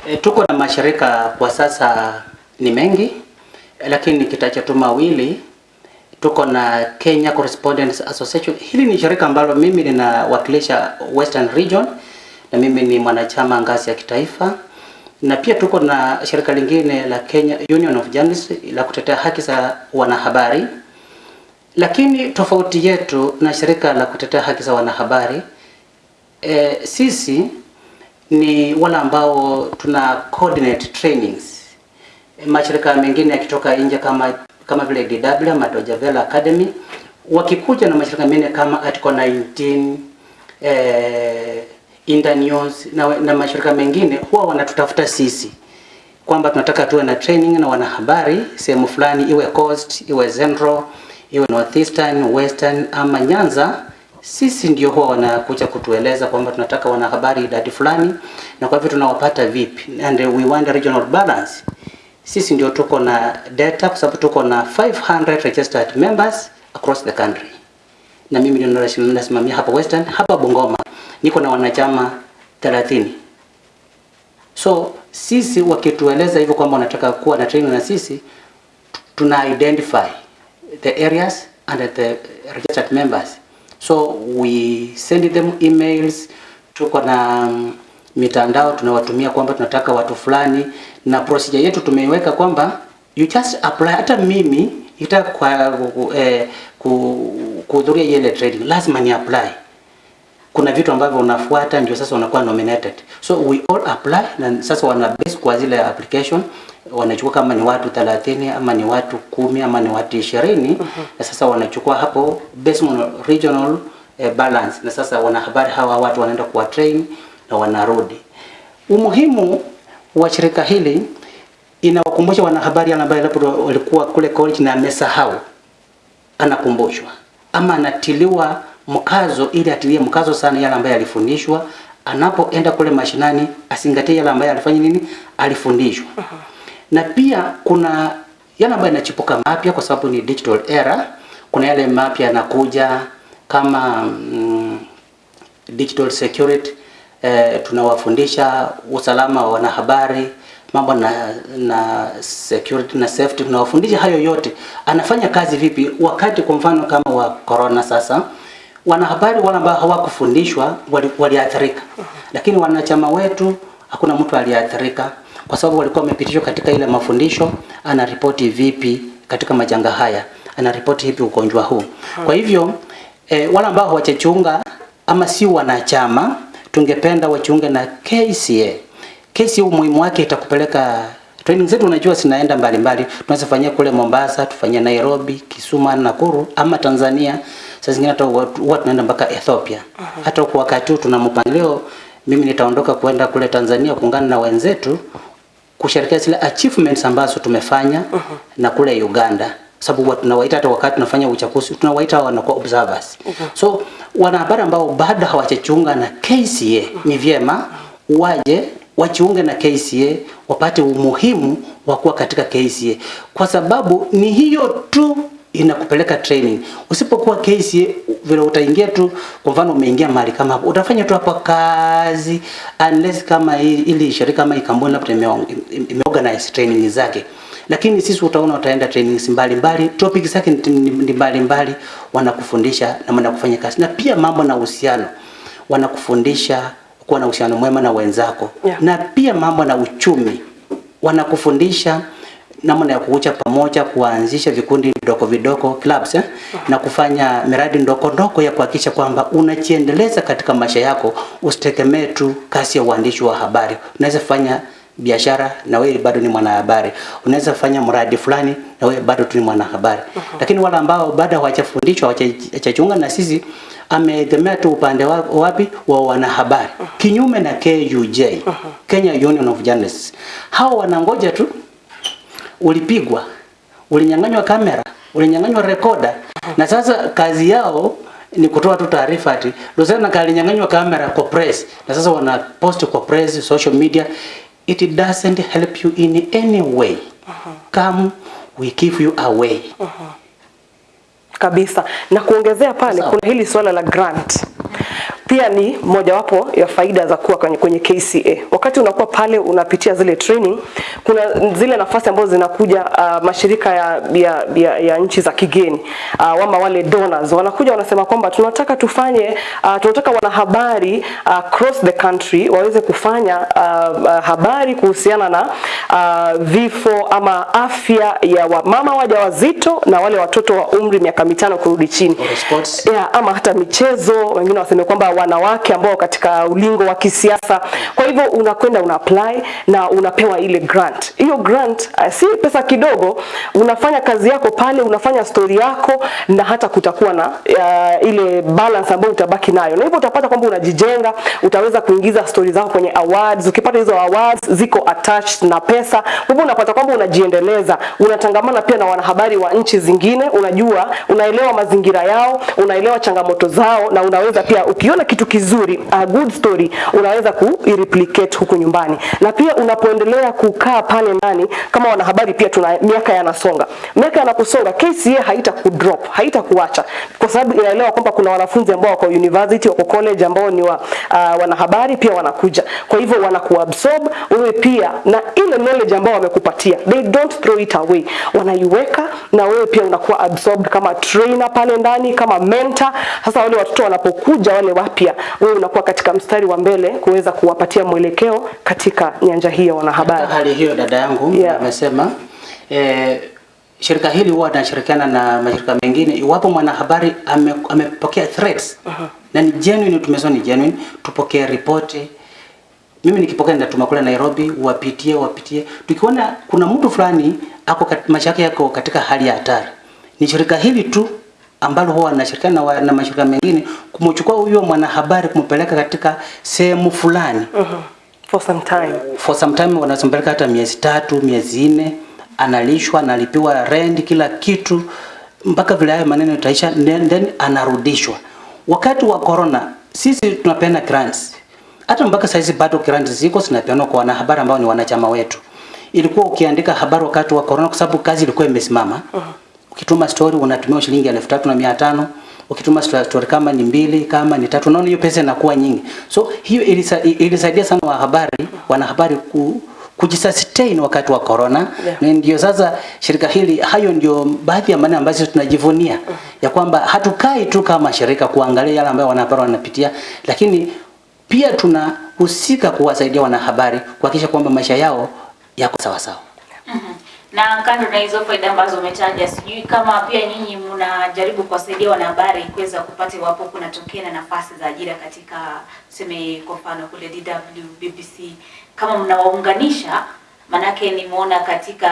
E, tuko na mashirika kwa sasa ni mengi, lakini nikitaja tu mawili. Tuko na Kenya Correspondents Association. Hili ni shirika ambalo mimi ninawakilisha Western Region na mimi ni mwanachama ngazi ya kitaifa, na pia tuko na shirika lingine la Kenya Union of Journalists la kutetea haki za wanahabari. Lakini tofauti yetu na shirika la kutetea haki za wanahabari e, sisi ni wale ambao tuna coordinate trainings. Mashirika mengine yakitoka nje kama kama vile DW ama Vela Academy wakikuja na mashirika mengine kama Article 19 eh, news na, na mashirika mengine huwa wanatutafuta sisi kwamba tunataka tuwe na training na wanahabari sehemu fulani, iwe Coast, iwe Central, iwe Northeastern, Western ama Nyanza sisi ndio huwa wanakuja kutueleza kwamba tunataka wanahabari idadi fulani, na kwa hivyo tunawapata vipi, and we want regional balance. Sisi ndio tuko na data kwa sababu tuko na 500 registered members across the country, na mimi ndio nasimamia hapa Western, hapa Bungoma niko na wanachama 30. So sisi wakitueleza hivyo kwamba wanataka kuwa na training na sisi, tuna identify the areas and the registered members so we send them emails. Tuko na um, mitandao tunawatumia kwamba tunataka watu fulani, na procedure yetu tumeiweka kwamba you just apply. Hata mimi ita kwa eh, kuhudhuria ile training lazima ni apply. Kuna vitu ambavyo unafuata ndio sasa unakuwa nominated, so we all apply, na sasa wana base kwa zile application. Wanachukua kama ni watu 30 ama ni watu kumi ama ni watu 20 mm -hmm. na sasa wanachukua hapo based on regional eh, balance, na sasa wanahabari hawa watu wanaenda kuwa train na wanarudi. Umuhimu wa shirika hili inawakumbusha wanahabari ambao labda walikuwa kule college na amesahau, anakumbushwa. Ama anatiliwa mkazo, ili atilie mkazo sana yale ambayo alifundishwa, anapoenda kule mashinani asingatie yale ambayo alifanya nini, alifundishwa uh -huh. na pia kuna yale ambayo yanachipuka mapya kwa sababu ni digital era. Kuna yale mapya yanakuja kama mm, digital security eh, tunawafundisha usalama wa wanahabari mambo na na security na safety, tunawafundisha hayo yote. Anafanya kazi vipi wakati kwa mfano kama wa corona sasa wanahabari wale ambao hawakufundishwa waliathirika wali- lakini wanachama wetu hakuna mtu aliathirika kwa sababu walikuwa wamepitishwa katika ile mafundisho, anaripoti vipi katika majanga haya, anaripoti vipi ugonjwa huu. Kwa hivyo e, wale ambao hawajachunga ama si wanachama, tungependa wachunge na KCA. KCA umuhimu wake itakupeleka training zetu, unajua zinaenda mbalimbali. Tunaweza fanyia kule Mombasa, tufanyie Nairobi, Kisuma, Nakuru ama Tanzania. Saa zingine hata huwa tunaenda mpaka Ethiopia. Hata kwa wakati huu tuna mpangilio, mimi nitaondoka kwenda kule Tanzania kuungana na wenzetu kusherehekea zile achievements ambazo tumefanya na kule Uganda. Sababu tunawaita hata wakati tunafanya uchaguzi tunawaita wanakuwa observers. So wanahabari ambao bado hawachachunga na KCA ni vyema waje wachiunge na KCA wapate umuhimu wa kuwa katika KCA kwa sababu ni hiyo tu inakupeleka training. Usipokuwa KCA vile utaingia tu, kwa mfano umeingia mahali kama hapo, utafanya tu hapo kazi unless kama hii- ili shirika kama kampuni labda imeorganize training zake, lakini sisi utaona utaenda trainings mbalimbali, topic zake ni mbali ni mbalimbali, wanakufundisha namna ya kufanya kazi na pia mambo na uhusiano, wanakufundisha kuwa na uhusiano mwema na wenzako Yeah. na pia mambo na uchumi wanakufundisha namna ya kukucha pamoja, kuanzisha vikundi vidogo vidogo clubs eh? na kufanya miradi ndogo ndogo ya kuhakikisha kwamba unajiendeleza katika maisha yako, usitegemee tu kasi ya uandishi wa habari. Unaweza fanya biashara na wewe bado ni mwanahabari, unaweza fanya mradi fulani na wewe bado tu ni mwanahabari. Lakini wale ambao bado hawajafundishwa hawajajiunga na sisi, ameegemea tu upande wa, wapi wa wanahabari, kinyume na KUJ, uh -huh. Kenya Union of Journalists. Hao wanangoja tu ulipigwa, ulinyang'anywa kamera, ulinyang'anywa rekoda, na sasa kazi yao ni kutoa tu taarifa ati Rosana kalinyang'anywa kamera kwa press, na sasa wana post kwa press, social media. It doesn't help you in any way. Come, we give you away. kabisa. Na kuongezea pale kuna hili swala la grant pia ni mojawapo ya faida za kuwa kwenye, kwenye KCA. Wakati unakuwa pale unapitia zile training, kuna zile nafasi ambazo zinakuja uh, mashirika ya, ya, ya, ya nchi za kigeni uh, ama wale donors. Wanakuja wanasema kwamba tunataka tufanye uh, tunataka wanahabari uh, across the country waweze kufanya uh, uh, habari kuhusiana na uh, vifo ama afya ya wamama wajawazito na wale watoto wa umri miaka mitano kurudi chini. Yeah, ama hata michezo, wengine waseme kwamba wanawake ambao katika ulingo wa kisiasa. Kwa hivyo unakwenda una apply na unapewa ile grant. Hiyo grant uh, si pesa kidogo, unafanya kazi yako pale, unafanya story yako na hata kutakuwa na uh, ile balance ambayo utabaki nayo, na hivyo utapata kwamba unajijenga, utaweza kuingiza story zako kwenye awards. Ukipata hizo awards ziko attached na pesa, hivyo unapata kwamba unajiendeleza, unatangamana pia na wanahabari wa nchi zingine, unajua, unaelewa mazingira yao, unaelewa changamoto zao, na unaweza pia ukiona kitu kizuri, a good story, unaweza ku-replicate huku nyumbani. Na pia unapoendelea kukaa pale ndani kama wanahabari, pia tuna miaka yanasonga, miaka yanaposonga, KCA haita kudrop, haita kuacha, kwa sababu inaelewa kwamba kuna wanafunzi ambao wako university, wako college ambao ni wa, uh, wanahabari pia wanakuja, kwa hivyo wanakuabsorb wewe pia na ile knowledge ambao wamekupatia, they don't throw it away, wanaiweka na wewe pia unakuwa absorbed kama trainer pale ndani, kama mentor. Sasa wale watoto wanapokuja wale wapya, wewe unakuwa katika mstari wa mbele kuweza kuwapatia mwelekeo katika nyanja hii ya wanahabari. Katika hali hiyo dada yangu Yeah. amesema eh, shirika hili huwa linashirikiana na mashirika mengine iwapo mwanahabari ame, amepokea threats na ni genuine, tumesema ni genuine, tupokee ripoti. Mimi nikipokea ndatuma kule Nairobi, wapitie wapitie. Tukiona kuna mtu fulani ako kat, maisha yako katika hali ya hatari, ni shirika hili tu ambalo huwa anashirikiana na, wa- na mashirika mengine kumchukua huyo mwanahabari kumpeleka katika sehemu fulani For some time. for some time wanazompeleka hata miezi tatu miezi nne, analishwa analipiwa rent kila kitu mpaka vile hayo maneno itaisha, then, then anarudishwa. Wakati wa corona sisi tunapeana grants, hata mpaka saizi bado grants ziko zinapeanwa kwa wanahabari ambao ni wanachama wetu. Ilikuwa ukiandika habari wakati wa corona, kwa sababu kazi ilikuwa imesimama ukituma story unatumia shilingi elfu tatu na mia tano ukituma story kama ni mbili kama ni tatu, unaona hiyo pesa inakuwa nyingi. So hiyo ilisaidia sana wahabari wanahabari ku, kujisustain wakati wa corona Yeah. na ndio sasa shirika hili, hayo ndio baadhi ya maneno ambayo tunajivunia mm -hmm. ya kwamba hatukai tu kama shirika kuangalia yale ambayo wanahabari wanapitia, lakini pia tunahusika kuwasaidia wanahabari kuhakikisha kwamba maisha yao yako sawa sawa. Na kando na hizo faida ambazo umetaja, sijui kama pia nyinyi mnajaribu kuwasaidia wanahabari kuweza kupata iwapo kunatokea na nafasi za ajira katika tuseme kwa mfano kule DW, BBC, kama mnawaunganisha Manake nimeona katika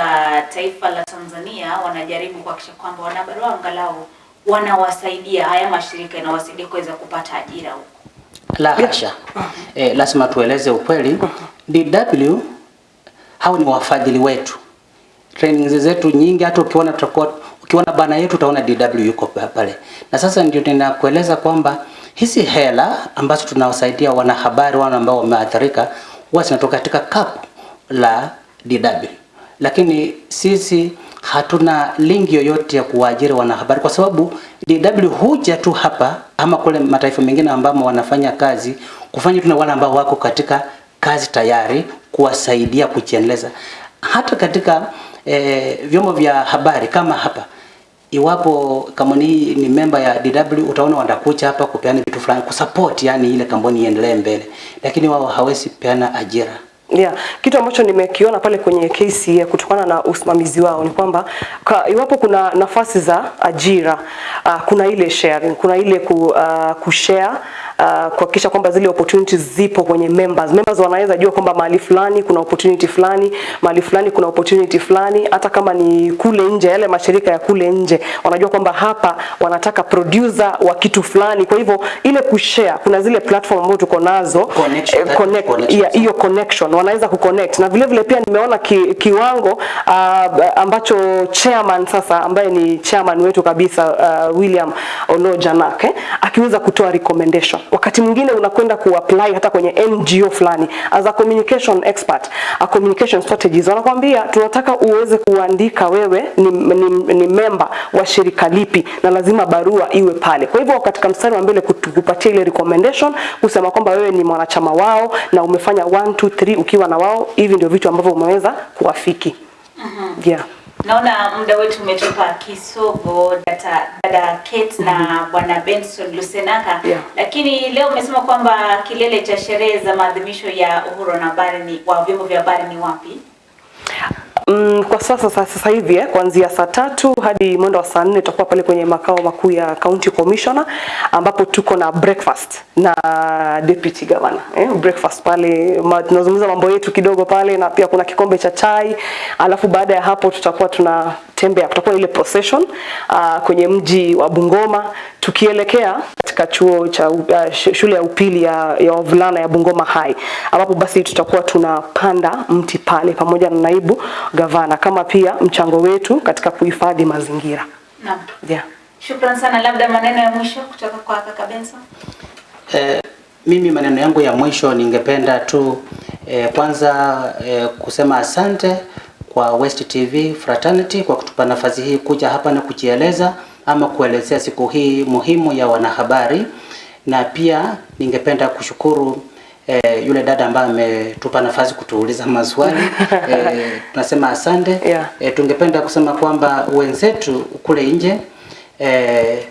taifa la Tanzania wanajaribu kuhakikisha kwamba wanahabari wao angalau wanawasaidia haya mashirika yanawasaidia kuweza kupata ajira huko. La hasha. Eh, lazima tueleze ukweli. DW hao ni wafadhili wetu. Trainings zetu nyingi hata ukiona tutakuwa ukiona bana yetu utaona DW yuko pale. Na sasa ndio ninakueleza kwamba hizi hela ambazo tunawasaidia wanahabari wana ambao wameathirika huwa zinatoka katika kapu la DW. Lakini sisi hatuna link yoyote ya kuwaajiri wanahabari kwa sababu DW huja tu hapa ama kule mataifa mengine ambamo wanafanya kazi kufanya tu na wale ambao wako katika kazi tayari kuwasaidia kujiendeleza. Hata katika eh, vyombo vya habari kama hapa. Iwapo kampuni hii ni memba ya DW utaona wandakucha hapa kupeana vitu fulani kusupport yani ile kampuni iendelee mbele, lakini wao hawezi peana ajira. Yeah, kitu ambacho nimekiona pale kwenye ya kutokana na usimamizi wao ni kwamba kwa, iwapo kuna nafasi za ajira uh, kuna ile sharing, kuna ile ku, uh, kushare uh, kuhakikisha kwamba zile opportunities zipo kwenye members. Members wanaweza jua kwamba mahali fulani kuna opportunity fulani, mahali fulani kuna opportunity fulani, hata kama ni kule nje, yale mashirika ya kule nje wanajua kwamba hapa wanataka producer wa kitu fulani. Kwa hivyo ile kushare, kuna zile platform ambazo tuko nazo Connection, eh, connect, connection. yeah, hiyo connection wanaweza kuconnect na vile vile pia nimeona ki, kiwango uh, ambacho chairman sasa ambaye ni chairman wetu kabisa uh, William Olo Janak eh, akiweza kutoa recommendation. Wakati mwingine unakwenda kuapply hata kwenye NGO fulani as a communication expert, a communication strategist, wanakwambia tunataka uweze kuandika wewe ni, ni, ni member wa shirika lipi na lazima barua iwe pale. Kwa hivyo katika mstari wa mbele kutupatia ile recommendation kusema kwamba wewe ni mwanachama wao na umefanya 1 2 3 ukiwa na wao, hivi ndio vitu ambavyo umeweza kuwafiki. Yeah. Naona muda wetu umetupa kisogo data, dada Kate na bwana Benson Lusenaka Yeah. lakini leo umesema kwamba kilele cha sherehe za maadhimisho ya uhuru na habari ni wa vyombo vya habari ni wapi? Mm, kwa sasa sasa, hivi eh, kuanzia saa tatu hadi mwendo wa saa nne tutakuwa pale kwenye makao makuu ya County Commissioner ambapo tuko na breakfast na deputy governor eh, breakfast pale tunazungumza mambo yetu kidogo pale na pia kuna kikombe cha chai, alafu baada ya hapo tutakuwa tunatembea, kutakuwa ile procession uh, kwenye mji wa Bungoma tukielekea katika chuo cha uh, shule ya upili ya, ya wavulana ya Bungoma High ambapo basi tutakuwa tunapanda mti pale pamoja na naibu gavana kama pia mchango wetu katika kuhifadhi mazingira. Naam. Yeah. Shukrani sana, labda maneno ya mwisho kutoka kwa kaka Benson. Eh, mimi maneno yangu ya mwisho ningependa tu eh, kwanza eh, kusema asante kwa West TV Fraternity kwa kutupa nafasi hii kuja hapa na kujieleza ama kuelezea siku hii muhimu ya wanahabari, na pia ningependa kushukuru eh, yule dada ambaye ametupa nafasi kutuuliza maswali. Eh, tunasema asante. Yeah. eh, tungependa kusema kwamba wenzetu kule nje eh,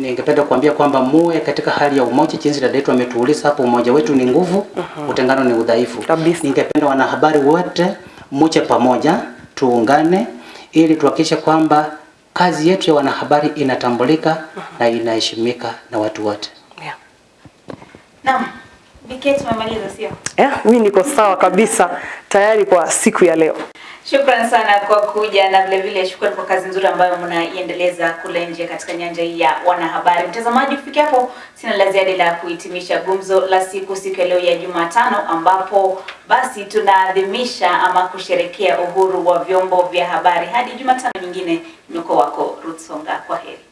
ningependa kuambia kwamba muwe katika hali ya umoja, jinsi dada yetu ametuuliza hapo, umoja wetu ni nguvu, utengano ni udhaifu. Ningependa wanahabari wote muje pamoja, tuungane ili tuhakikishe kwamba kazi yetu ya wanahabari inatambulika uh -huh. na inaheshimika na watu wote. Yeah. Naam. Biketi tumemaliza sio? Yeah, mimi niko sawa kabisa tayari kwa siku ya leo. Shukran sana kwa kuja na vile vile shukran kwa kazi nzuri ambayo mnaiendeleza kule nje katika nyanja hii ya wanahabari. Mtazamaji, kufikia hapo sina la ziada la kuhitimisha gumzo la siku siku ya leo ya Jumatano, ambapo basi tunaadhimisha ama kusherekea uhuru wa vyombo vya habari. Hadi Jumatano nyingine, niko wako Ruth Songa, kwa heri.